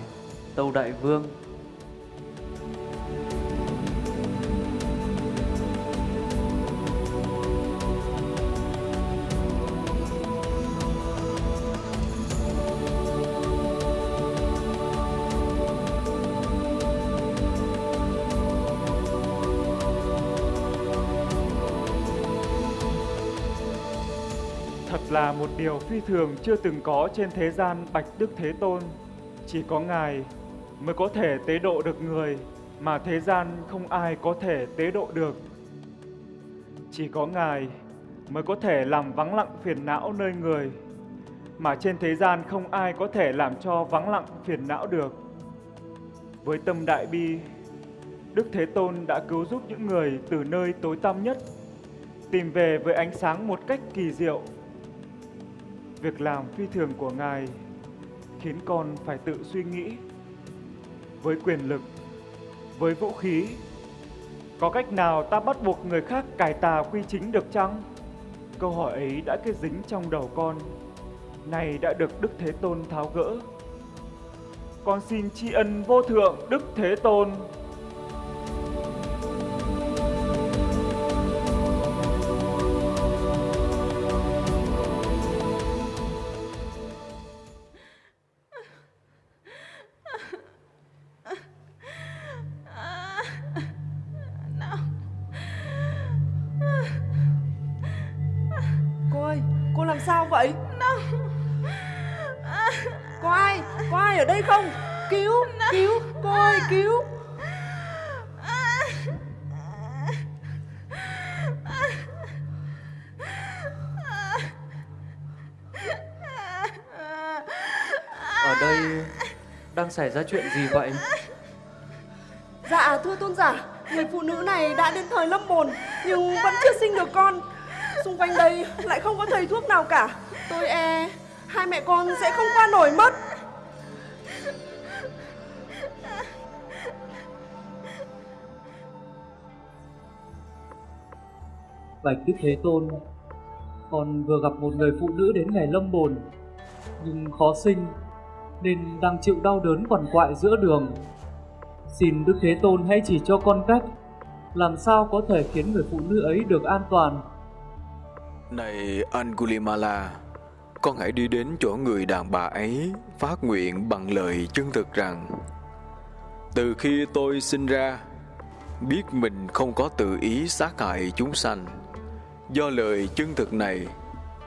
S5: tâu đại vương.
S18: Một điều phi thường chưa từng có trên thế gian Bạch Đức Thế Tôn. Chỉ có Ngài mới có thể tế độ được người mà thế gian không ai có thể tế độ được. Chỉ có Ngài mới có thể làm vắng lặng phiền não nơi người mà trên thế gian không ai có thể làm cho vắng lặng phiền não được. Với tâm đại bi, Đức Thế Tôn đã cứu giúp những người từ nơi tối tăm nhất tìm về với ánh sáng một cách kỳ diệu việc làm phi thường của Ngài khiến con phải tự suy nghĩ. Với quyền lực, với vũ khí, có cách nào ta bắt buộc người khác cải tà quy chính được chăng? Câu hỏi ấy đã kết dính trong đầu con, này đã được Đức Thế Tôn tháo gỡ. Con xin tri ân vô thượng Đức Thế Tôn.
S5: Xảy ra chuyện gì vậy?
S19: Dạ thưa tôn giả Người phụ nữ này đã đến thời lâm bồn Nhưng vẫn chưa sinh được con. Xung quanh đây lại không có thầy thuốc nào cả. Tôi e Hai mẹ con sẽ không qua nổi mất.
S5: Bạch Đức Thế Tôn Con vừa gặp một người phụ nữ đến ngày lâm bồn Nhưng khó sinh nên đang chịu đau đớn quằn quại giữa đường. Xin Đức Thế Tôn hãy chỉ cho con cách Làm sao có thể khiến người phụ nữ ấy được an toàn.
S17: Này Angulimala, con hãy đi đến chỗ người đàn bà ấy phát nguyện bằng lời chân thực rằng Từ khi tôi sinh ra, biết mình không có tự ý sát hại chúng sanh. Do lời chân thực này,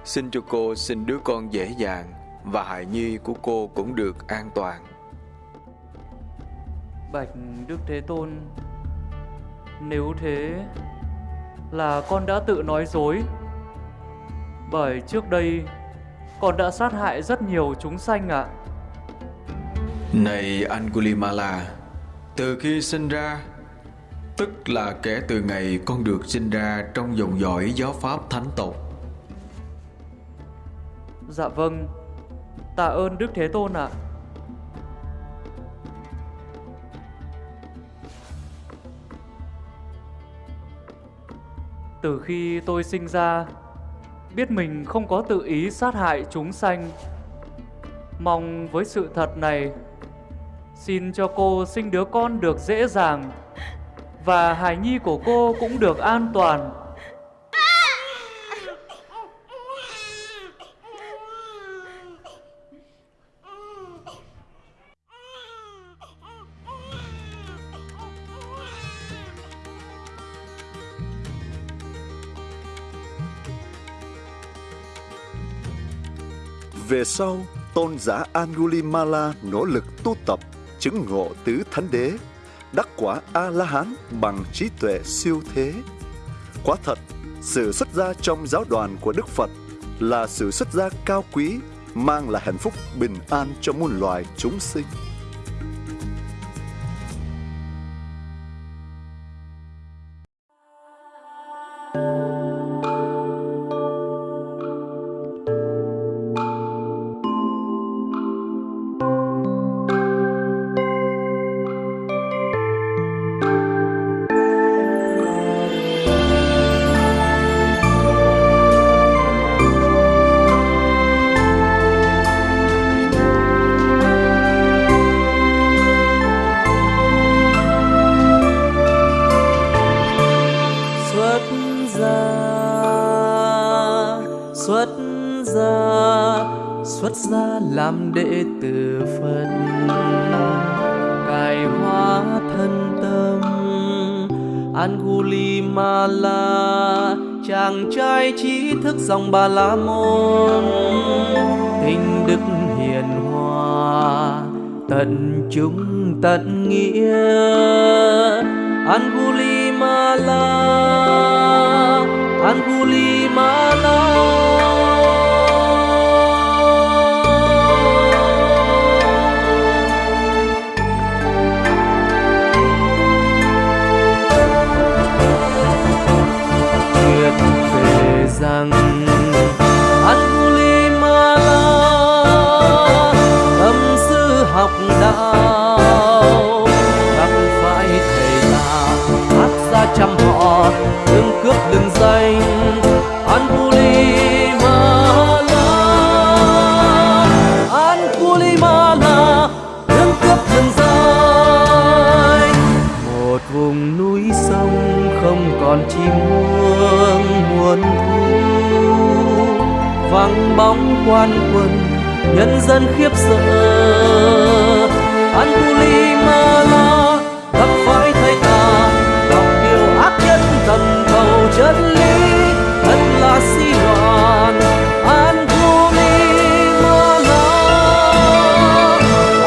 S17: xin cho cô sinh đứa con dễ dàng và hài nhi của cô cũng được an toàn.
S5: Bạch Đức Thế Tôn Nếu thế Là con đã tự nói dối Bởi trước đây Con đã sát hại rất nhiều chúng sanh ạ
S17: Này Angulimala, từ khi sinh ra, tức là kể từ ngày con được sinh ra trong dòng dõi giáo pháp thánh tộc.
S5: Dạ vâng Tạ ơn Đức Thế Tôn ạ
S8: Từ khi tôi sinh ra, biết mình không có tự ý sát hại chúng sanh. Mong với sự thật này, xin cho cô sinh đứa con được dễ dàng và hài nhi của cô cũng được an toàn.
S13: Về sau, tôn giả Angulimala nỗ lực tu tập, chứng ngộ tứ thánh đế, đắc quả A-la-hán bằng trí tuệ siêu thế. Quả thật, sự xuất gia trong giáo đoàn của Đức Phật là sự xuất gia cao quý, mang lại hạnh phúc bình an cho muôn loài chúng sinh.
S20: Chung chúng tận nghĩa. Còn chim muông muôn thu, vắng bóng quan quân, nhân dân khiếp sợ. Angulimala gặp phải thầy ta đọc điều ác nhân tầm cầu chân lý thật là si loạn Angulimala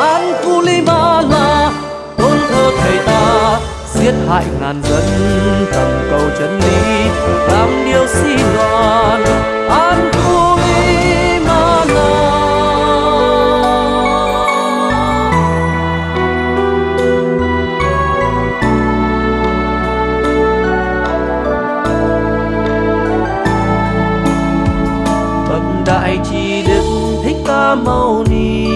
S20: Angulimala tôn thờ thầy ta, giết hại ngàn dân tầm chân lý, làm điều si loạn Angulimala bậc đại trí đức thích ca mâu ni,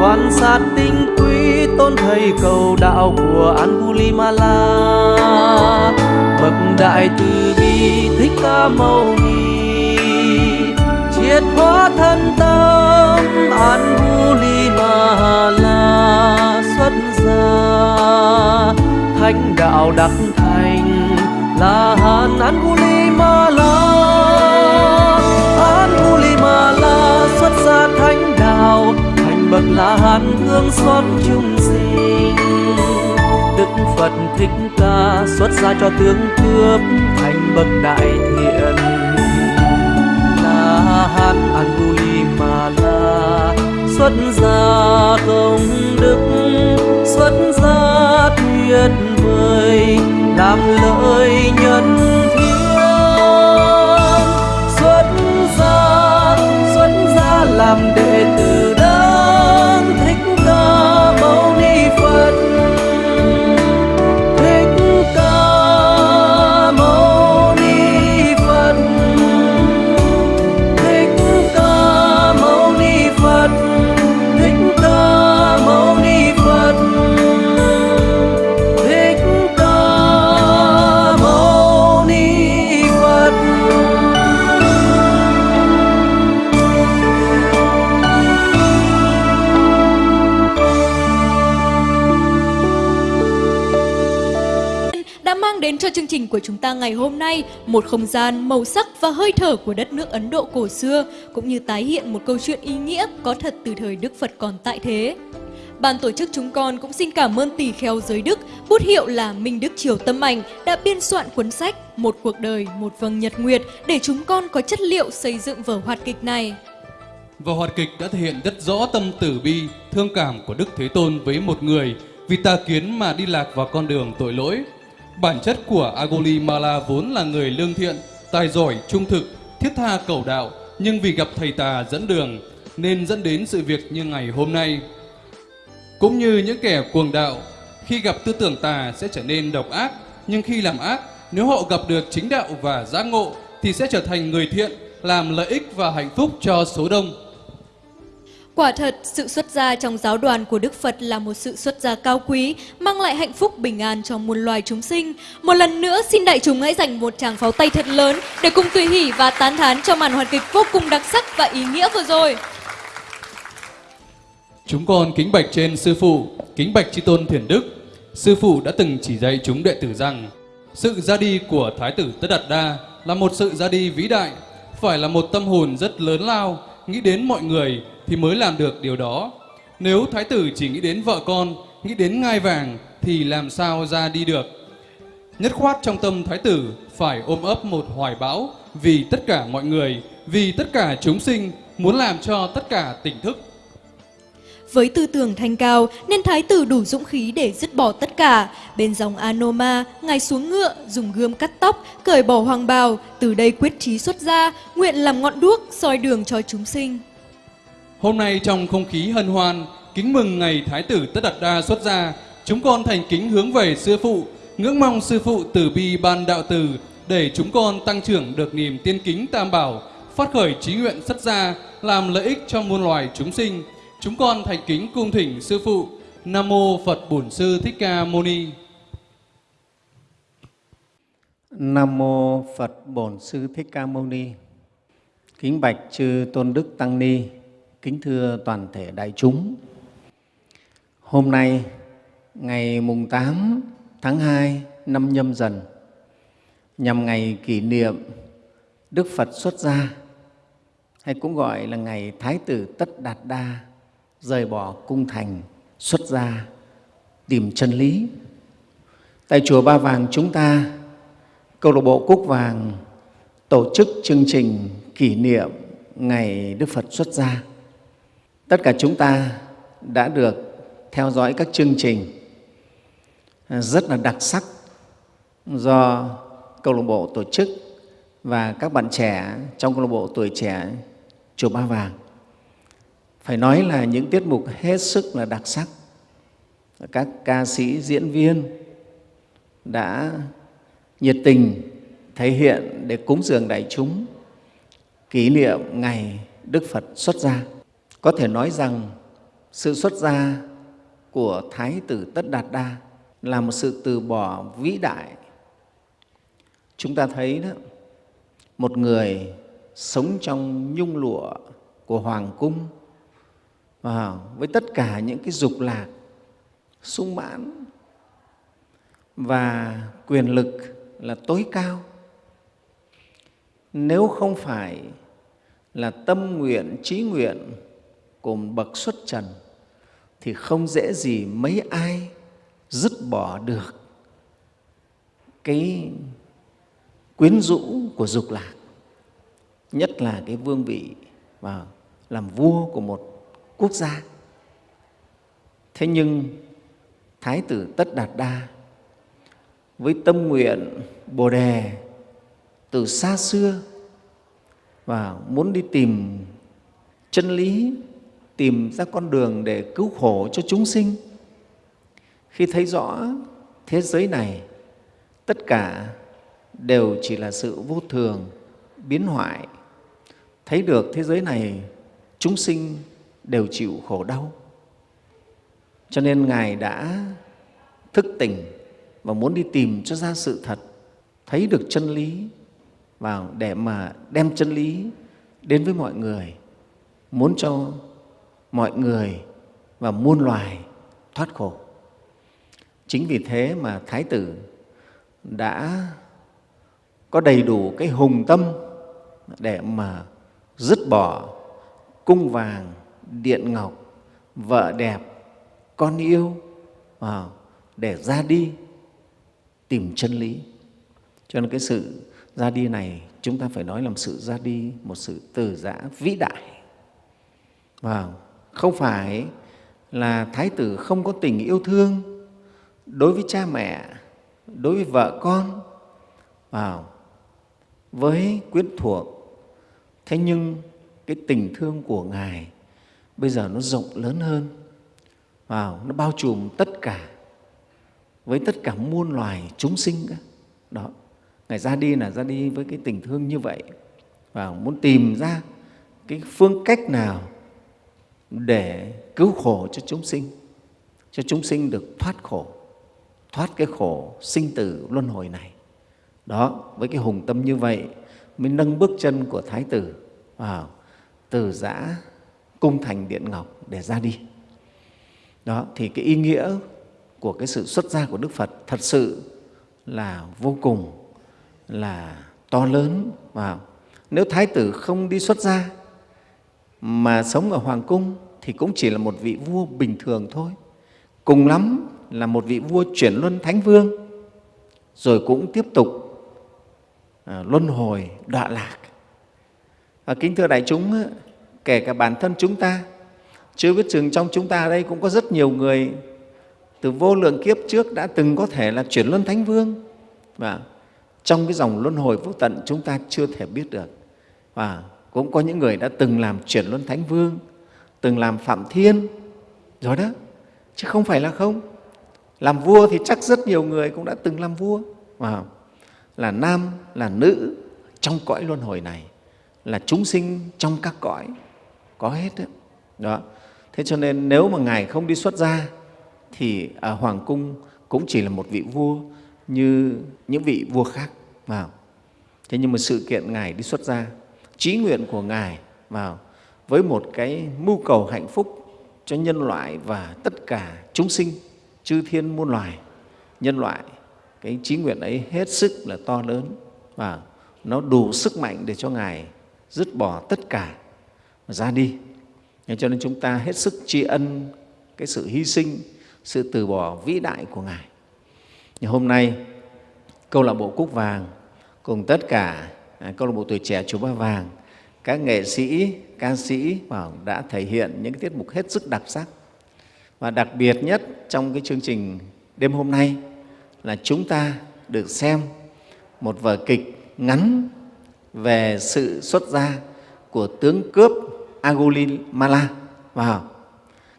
S20: quan sát tinh quý tôn thầy cầu đạo của Angulimala bậc đại từ bi thích ca mâu ni. Triệt hóa thân tâm, An Guila La xuất gia. Thánh đạo đắc thành là hàn Guila La. Xuất gia thánh đạo, thành bậc la hán thương xót chung sinh đức phật thích ca xuất gia cho tướng cướp thành bậc đại thiện. La hán Angulimala xuất gia công đức, xuất gia tuyệt vời làm lợi nhân thiên xuất gia xuất gia làm đệ tử đấng thích ca mâu ni phật.
S3: Của chúng ta ngày hôm nay, một không gian, màu sắc và hơi thở của đất nước Ấn Độ cổ xưa, cũng như tái hiện một câu chuyện ý nghĩa có thật từ thời Đức Phật còn tại thế. Ban tổ chức chúng con cũng xin cảm ơn tỷ kheo giới Đức, bút hiệu là Minh Đức Triều Tâm Ảnh đã biên soạn cuốn sách Một cuộc đời, một vầng nhật nguyệt để chúng con có chất liệu xây dựng vở hoạt kịch này.
S1: Vở hoạt kịch đã thể hiện rất rõ tâm tử bi, thương cảm của Đức Thế Tôn với một người vì tà kiến mà đi lạc vào con đường tội lỗi. Bản chất của Agoli Mala vốn là người lương thiện, tài giỏi, trung thực, thiết tha cầu đạo, nhưng vì gặp thầy tà dẫn đường nên dẫn đến sự việc như ngày hôm nay. Cũng như những kẻ cuồng đạo, khi gặp tư tưởng tà sẽ trở nên độc ác, nhưng khi làm ác, nếu họ gặp được chính đạo và giác ngộ thì sẽ trở thành người thiện, làm lợi ích và hạnh phúc cho số đông.
S3: Quả thật, sự xuất gia trong giáo đoàn của Đức Phật là một sự xuất gia cao quý, mang lại hạnh phúc bình an cho muôn loài chúng sinh. Một lần nữa, xin đại chúng hãy dành một tràng pháo tay thật lớn để cùng tùy hỷ và tán thán cho màn hoàn kịch vô cùng đặc sắc và ý nghĩa vừa rồi.
S1: Chúng con kính bạch trên Sư Phụ, kính bạch Chi Tôn Thiền Đức. Sư Phụ đã từng chỉ dạy chúng đệ tử rằng sự ra đi của Thái tử Tất Đạt Đa là một sự ra đi vĩ đại, phải là một tâm hồn rất lớn lao, nghĩ đến mọi người thì mới làm được điều đó. Nếu Thái tử chỉ nghĩ đến vợ con, nghĩ đến ngai vàng thì làm sao ra đi được. Nhất khoát trong tâm Thái tử phải ôm ấp một hoài bão vì tất cả mọi người, vì tất cả chúng sinh, muốn làm cho tất cả tỉnh thức
S3: với tư tưởng thanh cao nên thái tử đủ dũng khí để dứt bỏ tất cả. Bên dòng Anoma, ngài xuống ngựa, dùng gươm cắt tóc, cởi bỏ hoàng bào, từ đây quyết chí xuất ra, nguyện làm ngọn đuốc, soi đường cho chúng sinh.
S1: Hôm nay trong không khí hân hoan, kính mừng ngày Thái tử Tất Đạt Đa xuất gia, chúng con thành kính hướng về Sư Phụ, ngưỡng mong Sư Phụ từ bi ban đạo từ, để chúng con tăng trưởng được niềm tiên kính tam bảo, phát khởi trí nguyện xuất gia, làm lợi ích cho muôn loài chúng sinh, Chúng con thành kính cung thỉnh Sư Phụ. Nam Mô Phật Bổn Sư Thích Ca Mâu Ni.
S21: Nam Mô Phật Bổn Sư Thích Ca Mâu Ni. Kính bạch chư Tôn Đức Tăng Ni. Kính thưa toàn thể đại chúng. Hôm nay, ngày mùng 8 tháng 2 năm nhâm dần, nhằm ngày kỷ niệm Đức Phật xuất gia, hay cũng gọi là ngày Thái tử Tất Đạt Đa rời bỏ cung thành, xuất gia, tìm chân lý. Tại chùa ba vàng chúng ta, câu lạc bộ cúc vàng tổ chức chương trình kỷ niệm ngày đức phật xuất gia tất cả chúng ta đã được theo dõi các chương trình rất là đặc sắc do câu lạc bộ tổ chức và các bạn trẻ trong câu lạc bộ tuổi trẻ chùa ba vàng. Phải nói là những tiết mục hết sức là đặc sắc. Các ca sĩ, diễn viên đã nhiệt tình thể hiện để cúng dường đại chúng kỷ niệm ngày đức phật xuất gia có thể nói rằng sự xuất gia của thái tử tất đạt đa là một sự từ bỏ vĩ đại. Chúng ta thấy đó một người sống trong nhung lụa của hoàng cung à, với tất cả những cái dục lạc sung mãn và quyền lực là tối cao. Nếu không phải là tâm nguyện trí nguyện cùng bậc xuất trần thì không dễ gì mấy ai dứt bỏ được cái quyến rũ của dục lạc nhất là cái vương vị và làm vua của một quốc gia. Thế nhưng Thái tử Tất Đạt Đa với tâm nguyện Bồ Đề từ xa xưa và muốn đi tìm chân lý, tìm ra con đường để cứu khổ cho chúng sinh. Khi thấy rõ thế giới này tất cả đều chỉ là sự vô thường, biến hoại, thấy được thế giới này chúng sinh đều chịu khổ đau. Cho nên Ngài đã thức tỉnh và muốn đi tìm cho ra sự thật, thấy được chân lý vào để mà đem chân lý đến với mọi người, muốn cho mọi người và muôn loài thoát khổ. Chính vì thế mà Thái tử đã có đầy đủ cái hùng tâm để mà dứt bỏ cung vàng, điện ngọc, vợ đẹp, con yêu à, để ra đi tìm chân lý. Cho nên cái sự ra đi này chúng ta phải nói là một sự ra đi, một sự từ giã vĩ đại. Và không phải là thái tử không có tình yêu thương đối với cha mẹ, đối với vợ con, vào với quyến thuộc. Thế nhưng cái tình thương của Ngài bây giờ nó rộng lớn hơn, vào nó bao trùm tất cả với tất cả muôn loài chúng sinh. Đó, Ngài ra đi là ra đi với cái tình thương như vậy và muốn tìm ra cái phương cách nào để cứu khổ cho chúng sinh, cho chúng sinh được thoát khổ, thoát cái khổ sinh tử luân hồi này. Đó, với cái hùng tâm như vậy mới nâng bước chân của Thái tử vào từ giã cung thành Điện Ngọc để ra đi. Đó, thì cái ý nghĩa của cái sự xuất gia của Đức Phật thật sự là vô cùng là to lớn và nếu thái tử không đi xuất gia mà sống ở hoàng cung thì cũng chỉ là một vị vua bình thường thôi. Cùng lắm là một vị vua chuyển luân thánh vương rồi cũng tiếp tục à, luân hồi đọa lạc. Và kính thưa đại chúng kể cả bản thân chúng ta chưa biết chừng trong chúng ta đây cũng có rất nhiều người từ vô lượng kiếp trước đã từng có thể là chuyển luân thánh vương. Và trong cái dòng luân hồi vô tận chúng ta chưa thể biết được. Và cũng có những người đã từng làm chuyển luân thánh vương, từng làm phạm thiên, rồi đó. Chứ không phải là không. Làm vua thì chắc rất nhiều người cũng đã từng làm vua. Mà là nam, là nữ, trong cõi luân hồi này, là chúng sinh trong các cõi. Có hết đó. đó. Thế cho nên nếu mà ngài không đi xuất gia, thì ở hoàng cung cũng chỉ là một vị vua như những vị vua khác. Vào thế nhưng mà sự kiện ngài đi xuất gia trí nguyện của ngài vào với một cái mưu cầu hạnh phúc cho nhân loại và tất cả chúng sinh, chư thiên muôn loài. Nhân loại, cái trí nguyện ấy hết sức là to lớn và nó đủ sức mạnh để cho ngài dứt bỏ tất cả và ra đi. Cho nên chúng ta hết sức tri ân cái sự hy sinh, sự từ bỏ vĩ đại của ngài. Nhưng hôm nay, câu lạc bộ cúc vàng cùng tất cả câu lạc bộ tuổi trẻ chùa Ba Vàng, các nghệ sĩ, ca sĩ đã thể hiện những tiết mục hết sức đặc sắc. Và đặc biệt nhất trong cái chương trình đêm hôm nay là chúng ta được xem một vở kịch ngắn về sự xuất gia của tướng cướp Agulimala. Wow.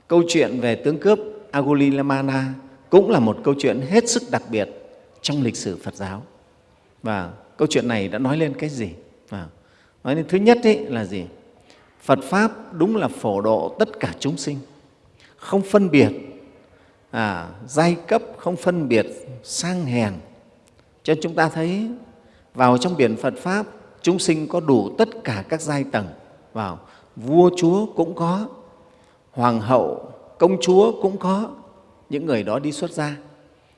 S21: Câu chuyện về tướng cướp Agulimala cũng là một câu chuyện hết sức đặc biệt trong lịch sử Phật giáo. Và câu chuyện này đã nói lên cái gì? À, nói lên thứ nhất ấy là gì? Phật Pháp đúng là phổ độ tất cả chúng sinh, không phân biệt à, giai cấp, không phân biệt sang hèn. Cho chúng ta thấy vào trong biển Phật Pháp, chúng sinh có đủ tất cả các giai tầng. Vào vua chúa cũng có, hoàng hậu, công chúa cũng có, những người đó đi xuất gia.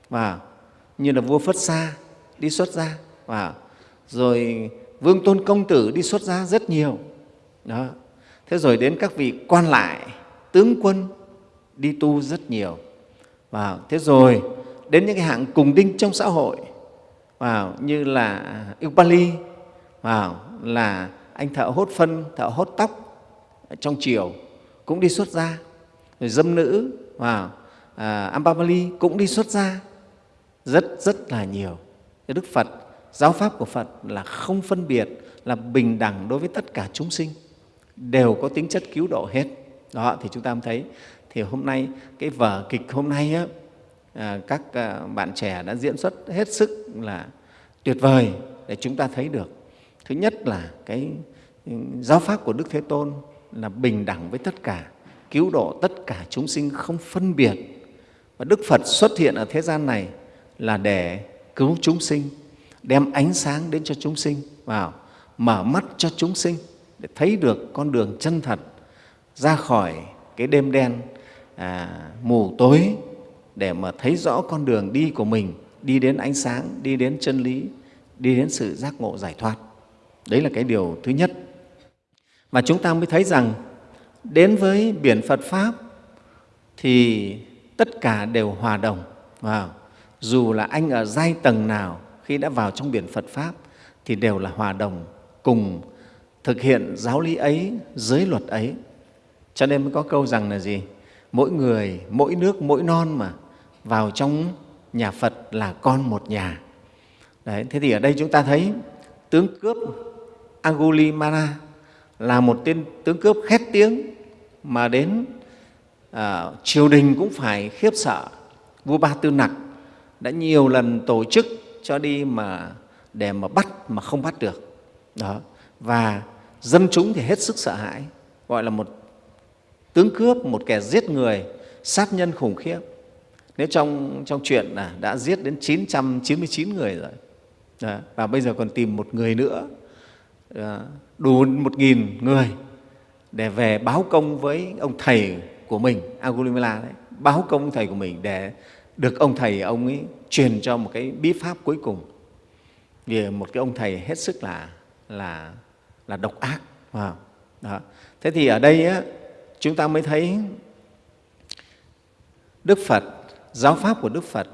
S21: Và như là vua Phất Sa đi xuất gia. Và rồi vương tôn công tử đi xuất gia rất nhiều. Đó. Thế rồi đến các vị quan lại tướng quân đi tu rất nhiều. Và thế rồi đến những cái hạng cùng đinh trong xã hội. Vào như là Upali vào là anh thợ hốt phân thợ hốt tóc trong triều cũng đi xuất gia. Rồi dâm nữ vào à, Ambamali cũng đi xuất gia rất rất là nhiều. Đức Phật giáo pháp của Phật là không phân biệt, là bình đẳng đối với tất cả chúng sinh, đều có tính chất cứu độ hết. Đó, thì chúng ta thấy, thì hôm nay, cái vở kịch hôm nay, á, à, các à, bạn trẻ đã diễn xuất hết sức là tuyệt vời để chúng ta thấy được. Thứ nhất là cái ừ, giáo pháp của Đức Thế Tôn là bình đẳng với tất cả, cứu độ tất cả chúng sinh không phân biệt. Và Đức Phật xuất hiện ở thế gian này là để cứu chúng sinh đem ánh sáng đến cho chúng sinh vào mở mắt cho chúng sinh để thấy được con đường chân thật ra khỏi cái đêm đen à, mù tối để mà thấy rõ con đường đi của mình đi đến ánh sáng đi đến chân lý đi đến sự giác ngộ giải thoát. Đấy là cái điều thứ nhất. mà chúng ta mới thấy rằng đến với biển Phật Pháp thì tất cả đều hòa đồng. Wow. Dù là anh ở giai tầng nào khi đã vào trong biển Phật Pháp thì đều là hòa đồng cùng thực hiện giáo lý ấy, giới luật ấy. Cho nên mới có câu rằng là gì? Mỗi người, mỗi nước, mỗi non mà vào trong nhà Phật là con một nhà. Đấy, thế thì ở đây chúng ta thấy tướng cướp Agulimana là một tên tướng cướp khét tiếng mà đến à, triều đình cũng phải khiếp sợ. Vua Ba Tư Nặc đã nhiều lần tổ chức cho đi mà để mà bắt mà không bắt được. Đó. Và dân chúng thì hết sức sợ hãi, gọi là một tướng cướp, một kẻ giết người, sát nhân khủng khiếp. Nếu trong, trong chuyện là đã giết đến 999 người rồi, đó. và bây giờ còn tìm một người nữa, đủ một nghìn người để về báo công với ông thầy của mình, Angulimala đấy, báo công thầy của mình để được ông thầy ông ấy truyền cho một cái bí pháp cuối cùng. Vì một cái ông thầy hết sức là là là độc ác. Wow. Đó. Thế thì ở đây á, chúng ta mới thấy Đức Phật, giáo pháp của Đức Phật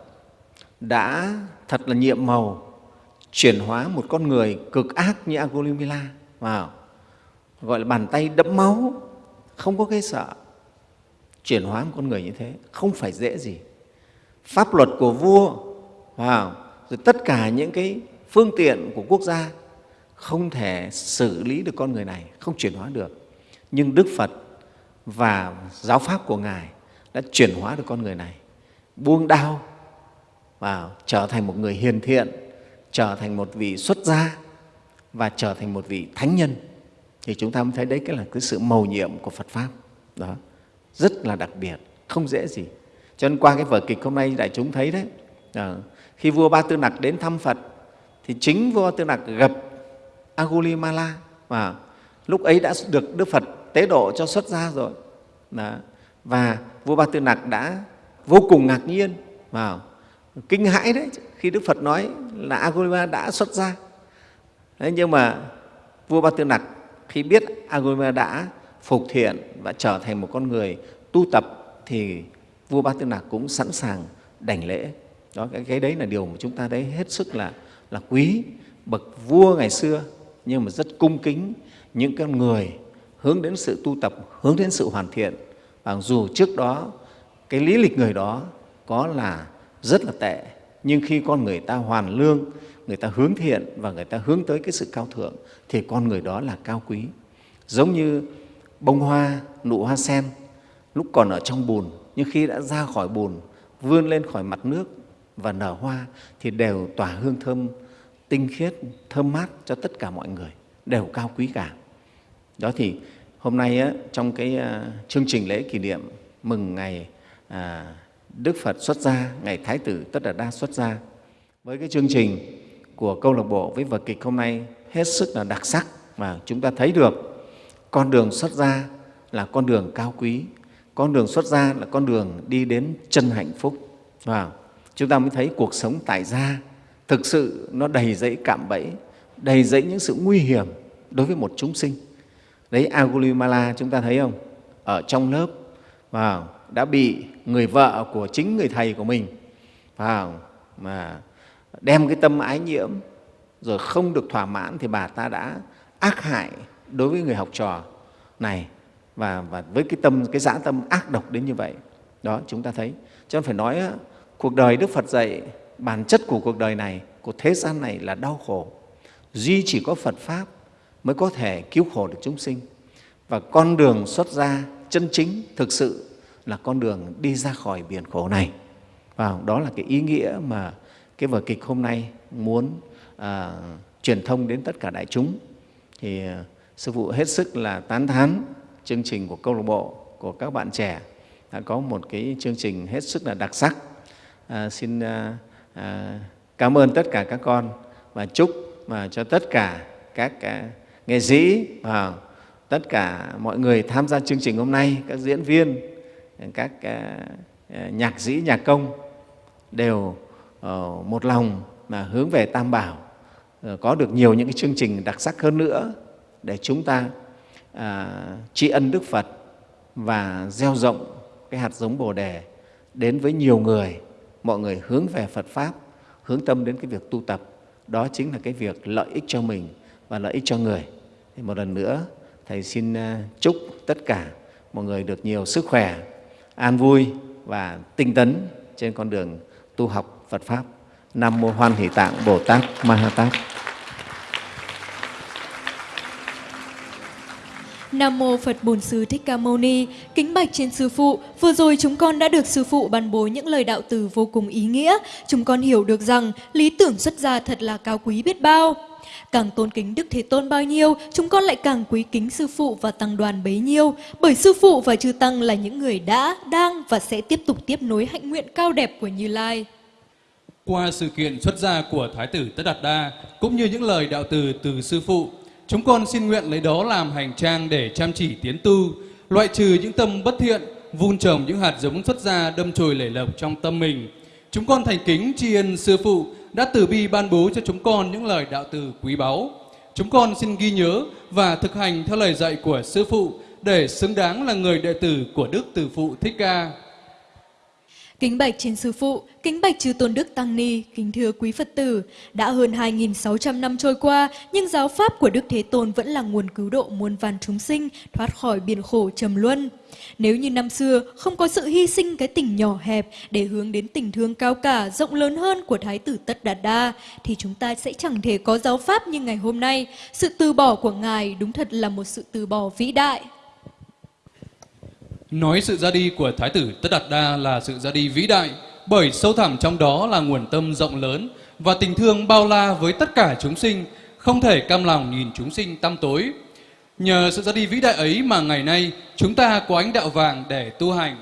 S21: đã thật là nhiệm màu chuyển hóa một con người cực ác như Agolimila, vào gọi là bàn tay đẫm máu, không có cái sợ. Chuyển hóa một con người như thế không phải dễ gì. Pháp luật của vua, wow, rồi tất cả những cái phương tiện của quốc gia không thể xử lý được con người này, không chuyển hóa được. Nhưng Đức Phật và giáo pháp của Ngài đã chuyển hóa được con người này, buông đau và trở thành một người hiền thiện, trở thành một vị xuất gia và trở thành một vị thánh nhân. Thì chúng ta mới thấy đấy cái là cái sự mầu nhiệm của Phật Pháp. Đó, rất là đặc biệt, không dễ gì. Cho nên qua cái vở kịch hôm nay đại chúng thấy đấy, à, khi vua Ba Tư Nặc đến thăm Phật thì chính vua Tư Nặc gặp Agulimala và lúc ấy đã được Đức Phật tế độ cho xuất gia rồi. Đó. Và vua Ba Tư Nặc đã vô cùng ngạc nhiên vào kinh hãi đấy khi Đức Phật nói là Agulimala đã xuất gia. Đấy, nhưng mà vua Ba Tư Nặc khi biết Agulimala đã phục thiện và trở thành một con người tu tập thì vua Ba Tư Nạc cũng sẵn sàng đảnh lễ. Đó, cái, cái đấy là điều mà chúng ta thấy hết sức là, là quý. Bậc vua ngày xưa nhưng mà rất cung kính những con người hướng đến sự tu tập, hướng đến sự hoàn thiện. Và dù trước đó cái lý lịch người đó có là rất là tệ, nhưng khi con người ta hoàn lương, người ta hướng thiện và người ta hướng tới cái sự cao thượng thì con người đó là cao quý. Giống như bông hoa, nụ hoa sen lúc còn ở trong bùn nhưng khi đã ra khỏi bùn, vươn lên khỏi mặt nước và nở hoa thì đều tỏa hương thơm tinh khiết, thơm mát cho tất cả mọi người, đều cao quý cả. Đó thì hôm nay á, trong cái à, chương trình lễ kỷ niệm mừng ngày à, Đức Phật xuất gia, ngày Thái tử Tất Đạt Đa xuất gia, với cái chương trình của câu lạc bộ với vở kịch hôm nay hết sức là đặc sắc và chúng ta thấy được con đường xuất gia là con đường cao quý, con đường xuất gia là con đường đi đến chân hạnh phúc. Và chúng ta mới thấy cuộc sống tại gia thực sự nó đầy dẫy cạm bẫy, đầy dẫy những sự nguy hiểm đối với một chúng sinh. Đấy Agulimala chúng ta thấy không? Ở trong lớp và đã bị người vợ của chính người thầy của mình vào mà đem cái tâm ái nhiễm rồi không được thỏa mãn thì bà ta đã ác hại đối với người học trò này và, và với cái tâm cái dã tâm ác độc đến như vậy đó chúng ta thấy. Cho nên phải nói cuộc đời Đức Phật dạy bản chất của cuộc đời này của thế gian này là đau khổ. Duy chỉ có Phật pháp mới có thể cứu khổ được chúng sinh. Và con đường xuất gia chân chính thực sự là con đường đi ra khỏi biển khổ này. Và đó là cái ý nghĩa mà cái vở kịch hôm nay muốn à, truyền thông đến tất cả đại chúng. Thì à, sư phụ hết sức là tán thán chương trình của câu lạc bộ của các bạn trẻ đã có một cái chương trình hết sức là đặc sắc. À, xin à, à, cảm ơn tất cả các con và chúc mà cho tất cả các à, nghệ sĩ và tất cả mọi người tham gia chương trình hôm nay các diễn viên các à, à nhạc sĩ nhạc công đều uh, một lòng mà hướng về tam bảo ờ, có được nhiều những cái chương trình đặc sắc hơn nữa để chúng ta à, tri ân Đức Phật và gieo rộng cái hạt giống Bồ đề đến với nhiều người, mọi người hướng về Phật pháp, hướng tâm đến cái việc tu tập. Đó chính là cái việc lợi ích cho mình và lợi ích cho người. Thì một lần nữa, Thầy xin à, chúc tất cả mọi người được nhiều sức khỏe, an vui và tinh tấn trên con đường tu học Phật Pháp. Nam Mô Hoan Hỷ Tạng Bồ Tát Ma Ha Tát.
S3: Nam mô Phật Bổn Sư Thích Ca Mâu Ni, kính bạch trên sư phụ, vừa rồi chúng con đã được sư phụ ban bố những lời đạo từ vô cùng ý nghĩa. Chúng con hiểu được rằng lý tưởng xuất gia thật là cao quý biết bao. Càng tôn kính Đức Thế Tôn bao nhiêu, chúng con lại càng quý kính sư phụ và tăng đoàn bấy nhiêu, bởi sư phụ và chư tăng là những người đã, đang và sẽ tiếp tục tiếp nối hạnh nguyện cao đẹp của Như Lai.
S2: Qua sự kiện xuất gia của Thái tử Tất Đạt Đa, cũng như những lời đạo từ từ sư phụ, chúng con xin nguyện lấy đó làm hành trang để chăm chỉ tiến tu, loại trừ những tâm bất thiện, vun trồng những hạt giống xuất gia đâm chồi lẩy lộc trong tâm mình. Chúng con thành kính tri ân sư phụ đã từ bi ban bố cho chúng con những lời đạo từ quý báu. Chúng con xin ghi nhớ và thực hành theo lời dạy của sư phụ để xứng đáng là người đệ tử của Đức Từ Phụ Thích Ca.
S3: Kính bạch trên sư phụ, kính bạch chư tôn đức tăng ni, kính thưa quý Phật tử, đã hơn 2.600 năm trôi qua, nhưng giáo pháp của Đức Thế Tôn vẫn là nguồn cứu độ muôn vàn chúng sinh thoát khỏi biển khổ trầm luân. Nếu như năm xưa không có sự hy sinh cái tình nhỏ hẹp để hướng đến tình thương cao cả, rộng lớn hơn của Thái tử Tất Đạt Đa, thì chúng ta sẽ chẳng thể có giáo pháp như ngày hôm nay. Sự từ bỏ của Ngài đúng thật là một sự từ bỏ vĩ đại.
S2: Nói sự ra đi của Thái tử Tất Đạt Đa là sự ra đi vĩ đại, bởi sâu thẳm trong đó là nguồn tâm rộng lớn và tình thương bao la với tất cả chúng sinh, không thể cam lòng nhìn chúng sinh tăm tối. Nhờ sự ra đi vĩ đại ấy mà ngày nay chúng ta có ánh đạo vàng để tu hành.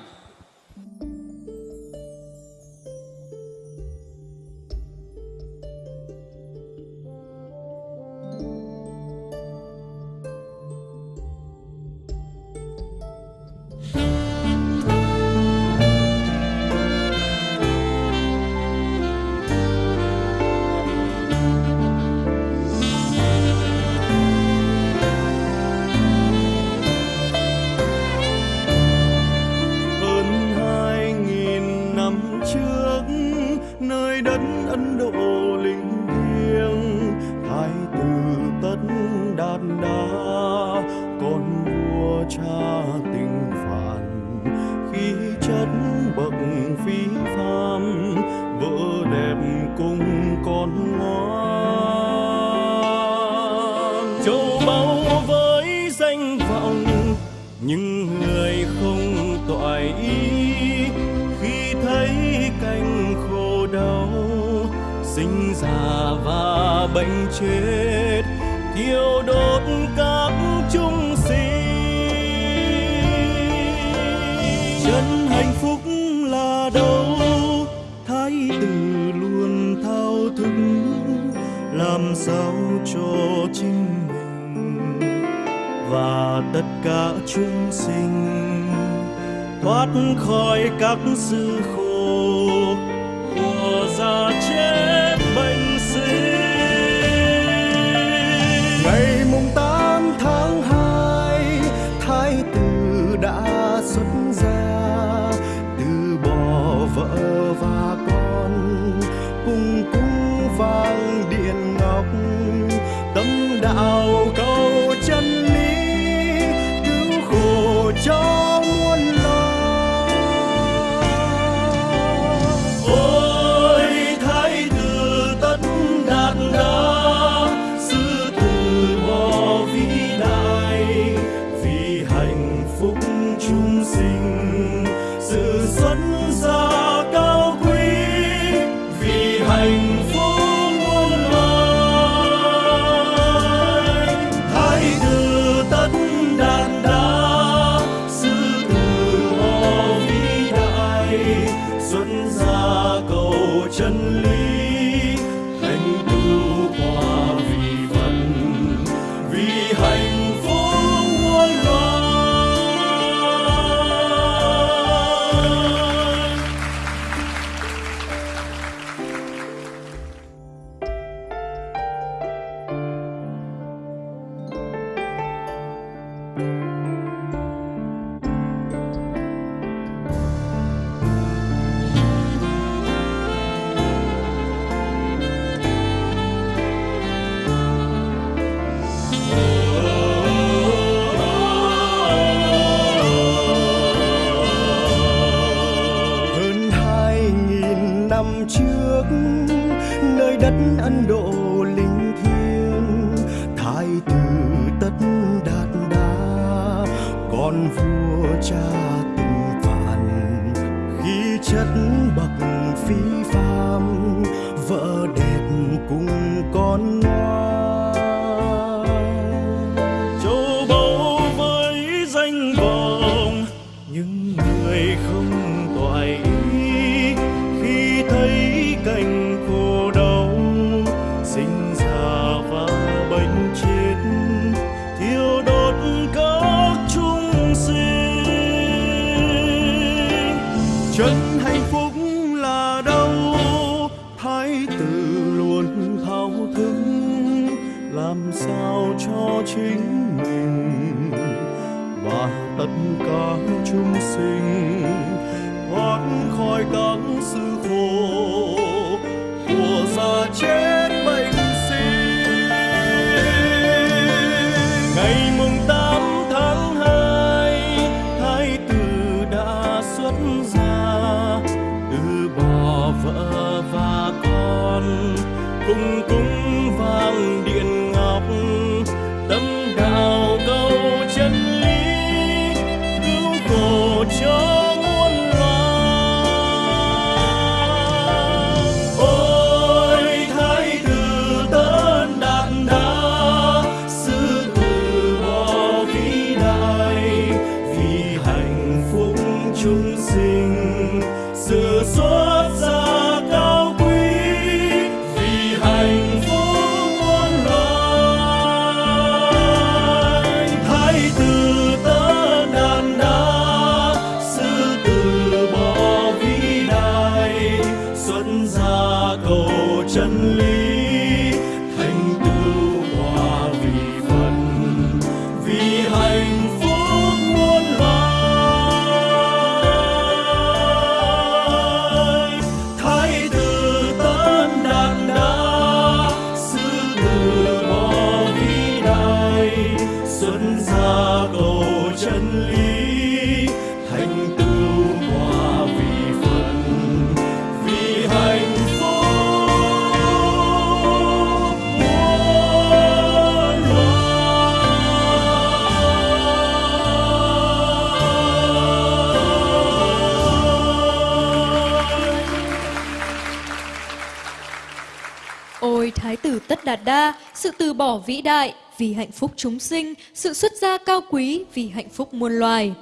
S22: Đạt Đa, sự từ bỏ vĩ đại vì hạnh phúc chúng sinh, sự xuất gia cao quý vì hạnh phúc muôn loài.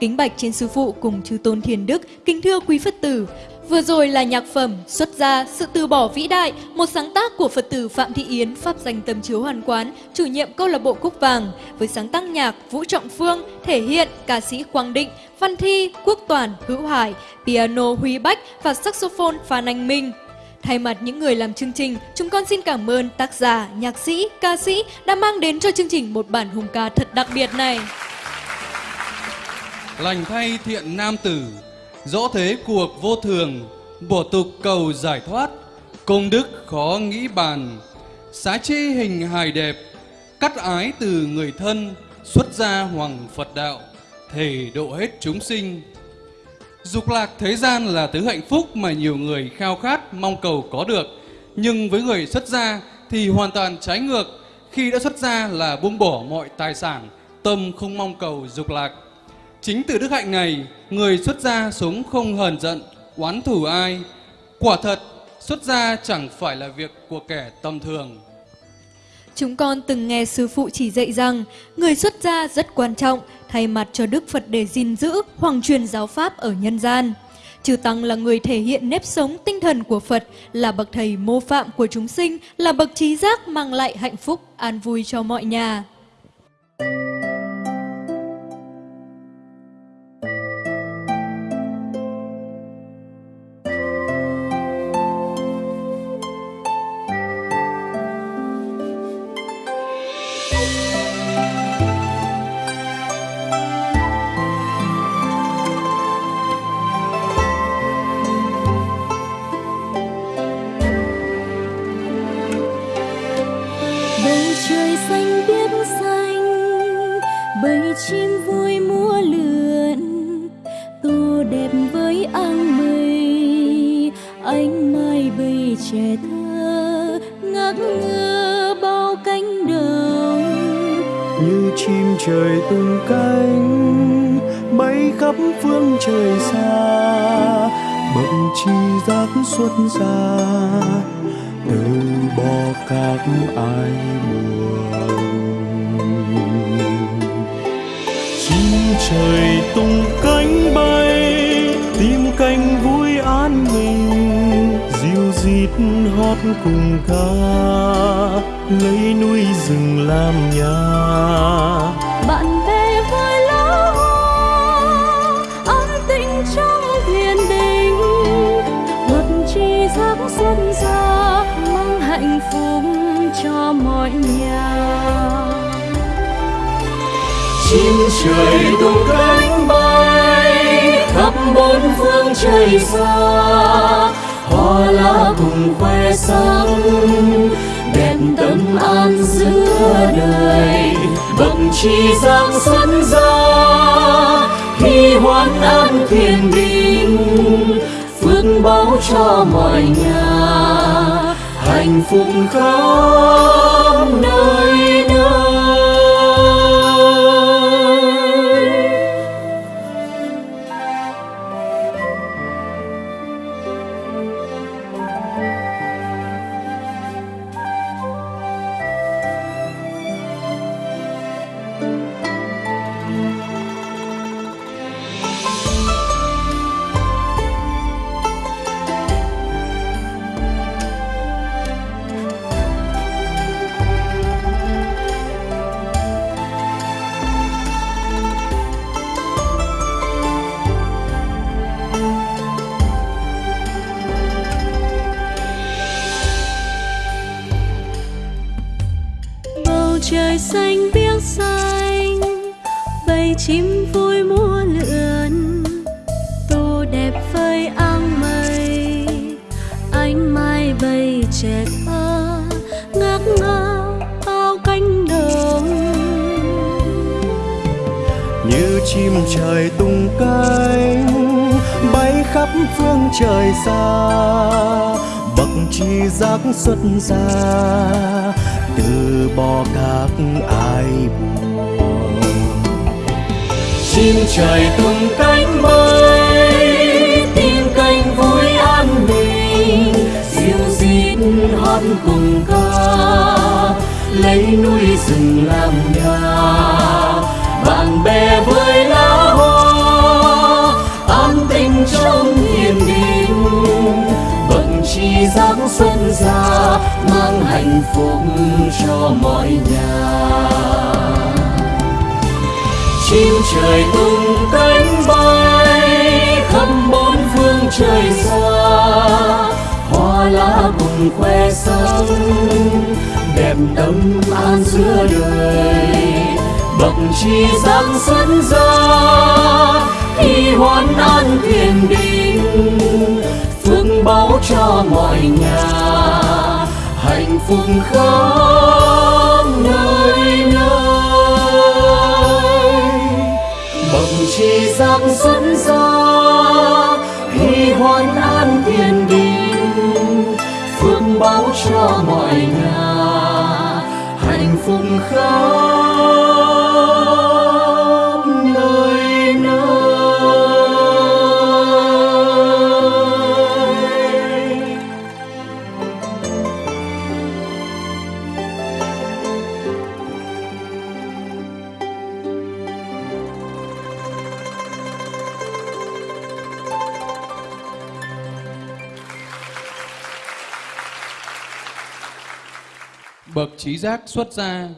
S3: Kính bạch trên sư phụ cùng chư tôn thiền đức, kính thưa quý Phật tử. Vừa rồi là nhạc phẩm Xuất gia, sự từ bỏ vĩ đại, một sáng tác của Phật tử Phạm Thị Yến, Pháp danh Tâm Chiếu Hoàn Quán, chủ nhiệm câu lạc bộ Cúc Vàng, với sáng tác nhạc Vũ Trọng Phương, thể hiện ca sĩ Quang Định, Văn Thi, Quốc Toàn, Hữu Hải, piano Huy Bách và saxophone Phan Anh Minh. Thay mặt những người làm chương trình, chúng con xin cảm ơn tác giả, nhạc sĩ, ca sĩ đã mang đến cho chương trình một bản hùng ca thật đặc biệt này.
S1: Lành thay thiện nam tử, rõ thế cuộc vô thường, bổ tục cầu giải thoát, công đức khó nghĩ bàn, xá chi hình hài đẹp, cắt ái từ người thân, xuất gia hoàng Phật đạo, thể độ hết chúng sinh. Dục lạc thế gian là thứ hạnh phúc mà nhiều người khao khát, mong cầu có được. Nhưng với người xuất gia thì hoàn toàn trái ngược. Khi đã xuất gia là buông bỏ mọi tài sản, tâm không mong cầu dục lạc. Chính từ đức hạnh này, người xuất gia sống không hờn giận, oán thù ai. Quả thật, xuất gia chẳng phải là việc của kẻ tầm thường.
S3: Chúng con từng nghe sư phụ chỉ dạy rằng người xuất gia rất quan trọng thay mặt cho Đức Phật để gìn giữ hoàng truyền giáo pháp ở nhân gian. Chư Tăng là người thể hiện nếp sống tinh thần của Phật, là bậc thầy mô phạm của chúng sinh, là bậc trí giác mang lại hạnh phúc, an vui cho mọi nhà.
S23: bầu trẻ thơ ngắc ngơ bao cánh đồng.
S2: Như chim trời tung cánh, bay khắp phương trời xa. Bỗng chi giác xuất ra, từ bỏ các ai buồn. Chim trời tung cánh bay, tìm cánh vui dít hót cùng ca lấy núi rừng làm nhà.
S23: Bạn bè với lá hoa an tĩnh trong thiền định luật tri giác xuân ra mang hạnh phúc cho mọi nhà.
S24: Chim trời tung cánh bay khắp bốn phương trời xa hoa lá cùng khoe sắc đẹp tâm an giữa đời. Bậc chi giang xuân ra khi hoan an thiên đình. Phước báo cho mọi nhà, hạnh phúc khắp nơi.
S2: Giác
S24: giáng xuân ra, mang hạnh phúc cho mọi nhà. Chim trời tung cánh bay khắp bốn phương trời xa, hoa lá cùng khoe sắc đẹp tâm an giữa đời. Bậc chi giáng xuân ra, khi hoan an thiền đình phước báo cho mọi nhà. Hạnh phúc khắp nơi nơi. Bậc chi giác xuất ra, hy hoan an thiên đình. Phước báo cho mọi nhà. Hạnh phúc khắp
S1: trí giác xuất gia,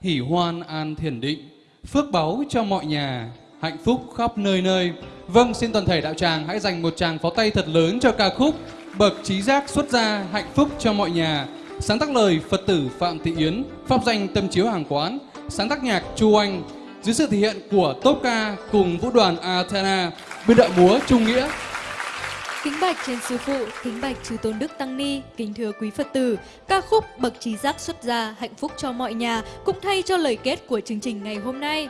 S1: hỷ hoan an thiền định, phước báu cho mọi nhà, hạnh phúc khắp nơi nơi. Vâng, xin toàn thể đạo tràng hãy dành một tràng pháo tay thật lớn cho ca khúc Bậc trí giác xuất gia, hạnh phúc cho mọi nhà. Sáng tác lời Phật tử Phạm Thị Yến, pháp danh Tâm Chiếu Hàng Quán, sáng tác nhạc Chu Anh, dưới sự thể hiện của Tốt Ca cùng vũ đoàn Athena, biên đạo múa Trung Nghĩa,
S3: Kính bạch trên sư phụ, kính bạch chư tôn đức tăng ni, kính thưa quý Phật tử, ca khúc bậc trí giác xuất gia, hạnh phúc cho mọi nhà cũng thay cho lời kết của chương trình ngày hôm nay.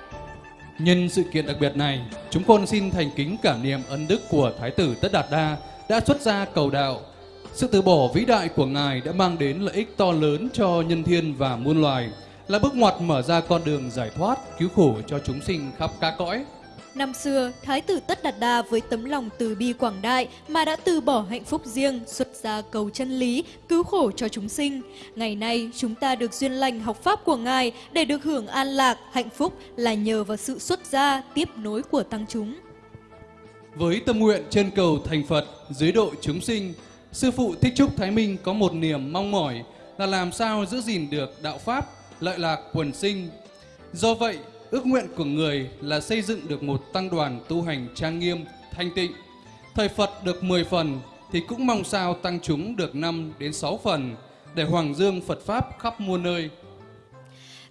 S1: Nhân sự kiện đặc biệt này, chúng con xin thành kính cảm niệm ân đức của Thái tử Tất Đạt Đa đã xuất gia cầu đạo. Sự từ bỏ vĩ đại của Ngài đã mang đến lợi ích to lớn cho nhân thiên và muôn loài. là bước ngoặt mở ra con đường giải thoát, cứu khổ cho chúng sinh khắp các cõi.
S3: Năm xưa, Thái tử Tất Đạt Đa với tấm lòng từ bi quảng đại mà đã từ bỏ hạnh phúc riêng, xuất gia cầu chân lý, cứu khổ cho chúng sinh. Ngày nay, chúng ta được duyên lành học Pháp của Ngài để được hưởng an lạc, hạnh phúc là nhờ vào sự xuất gia, tiếp nối của tăng chúng.
S1: Với tâm nguyện trên cầu thành Phật, dưới độ chúng sinh, Sư Phụ Thích Trúc Thái Minh có một niềm mong mỏi là làm sao giữ gìn được đạo Pháp, lợi lạc quần sinh. Do vậy, ước nguyện của người là xây dựng được một tăng đoàn tu hành trang nghiêm, thanh tịnh. Thời Phật được 10 phần thì cũng mong sao tăng chúng được 5 đến 6 phần để hoàng dương Phật Pháp khắp muôn nơi.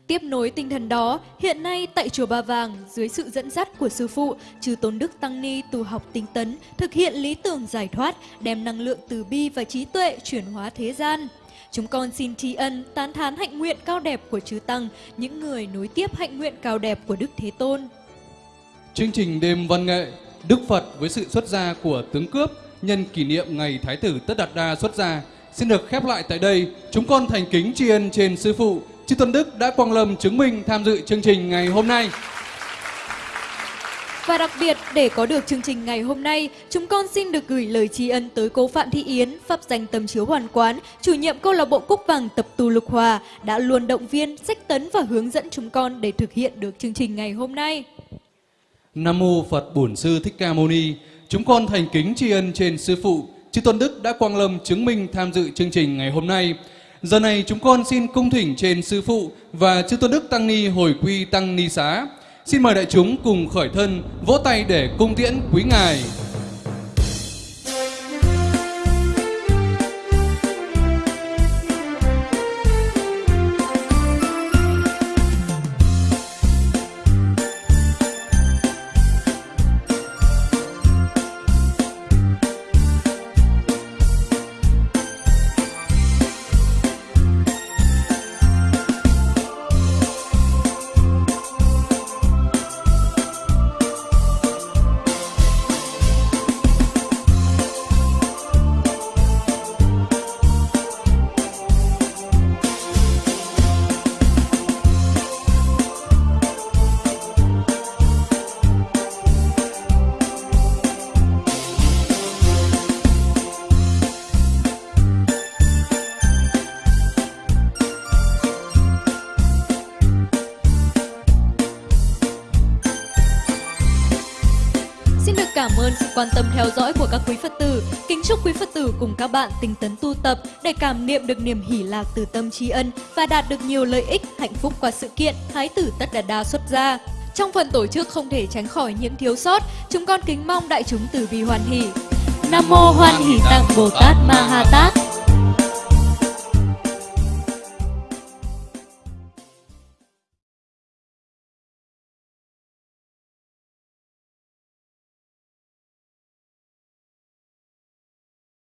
S3: Tiếp nối tinh thần đó, hiện nay tại Chùa Ba Vàng, dưới sự dẫn dắt của Sư Phụ, Chư Tôn Đức Tăng Ni tu học tinh tấn, thực hiện lý tưởng giải thoát, đem năng lượng từ bi và trí tuệ chuyển hóa thế gian. Chúng con xin tri ân, tán thán hạnh nguyện cao đẹp của Chư Tăng, những người nối tiếp hạnh nguyện cao đẹp của Đức Thế Tôn.
S1: Chương trình đêm văn nghệ Đức Phật với sự xuất gia của tướng cướp nhân kỷ niệm ngày Thái tử Tất Đạt Đa xuất gia xin được khép lại tại đây. Chúng con thành kính tri ân trên Sư Phụ Chư Tôn Đức đã quang lâm chứng minh tham dự chương trình ngày hôm nay.
S3: Và đặc biệt, để có được chương trình ngày hôm nay, chúng con xin được gửi lời tri ân tới cô Phạm Thị Yến, pháp danh Tầm chiếu hoàn quán, chủ nhiệm câu lạc bộ Cúc Vàng tập tu Lục Hòa, đã luôn động viên, sách tấn và hướng dẫn chúng con để thực hiện được chương trình ngày hôm nay.
S1: Nam mô Phật Bổn Sư Thích Ca Mâu Ni. Chúng con thành kính tri ân trên sư phụ Chư Tôn Đức đã quang lâm chứng minh tham dự chương trình ngày hôm nay. Giờ này chúng con xin cung thỉnh trên sư phụ và Chư Tôn Đức Tăng Ni hồi quy Tăng Ni xá. Xin mời đại chúng cùng khởi thân, vỗ tay để cung tiễn quý ngài.
S3: Quan tâm theo dõi của các quý Phật tử. Kính chúc quý Phật tử cùng các bạn tinh tấn tu tập để cảm niệm được niềm hỷ lạc từ tâm tri ân và đạt được nhiều lợi ích, hạnh phúc qua sự kiện Thái tử Tất Đà Đa xuất gia. Trong phần tổ chức không thể tránh khỏi những thiếu sót, chúng con kính mong đại chúng từ bi hoan hỷ. Nam mô Hoan Hỷ Tạng Bồ Tát Ma Ha Tát.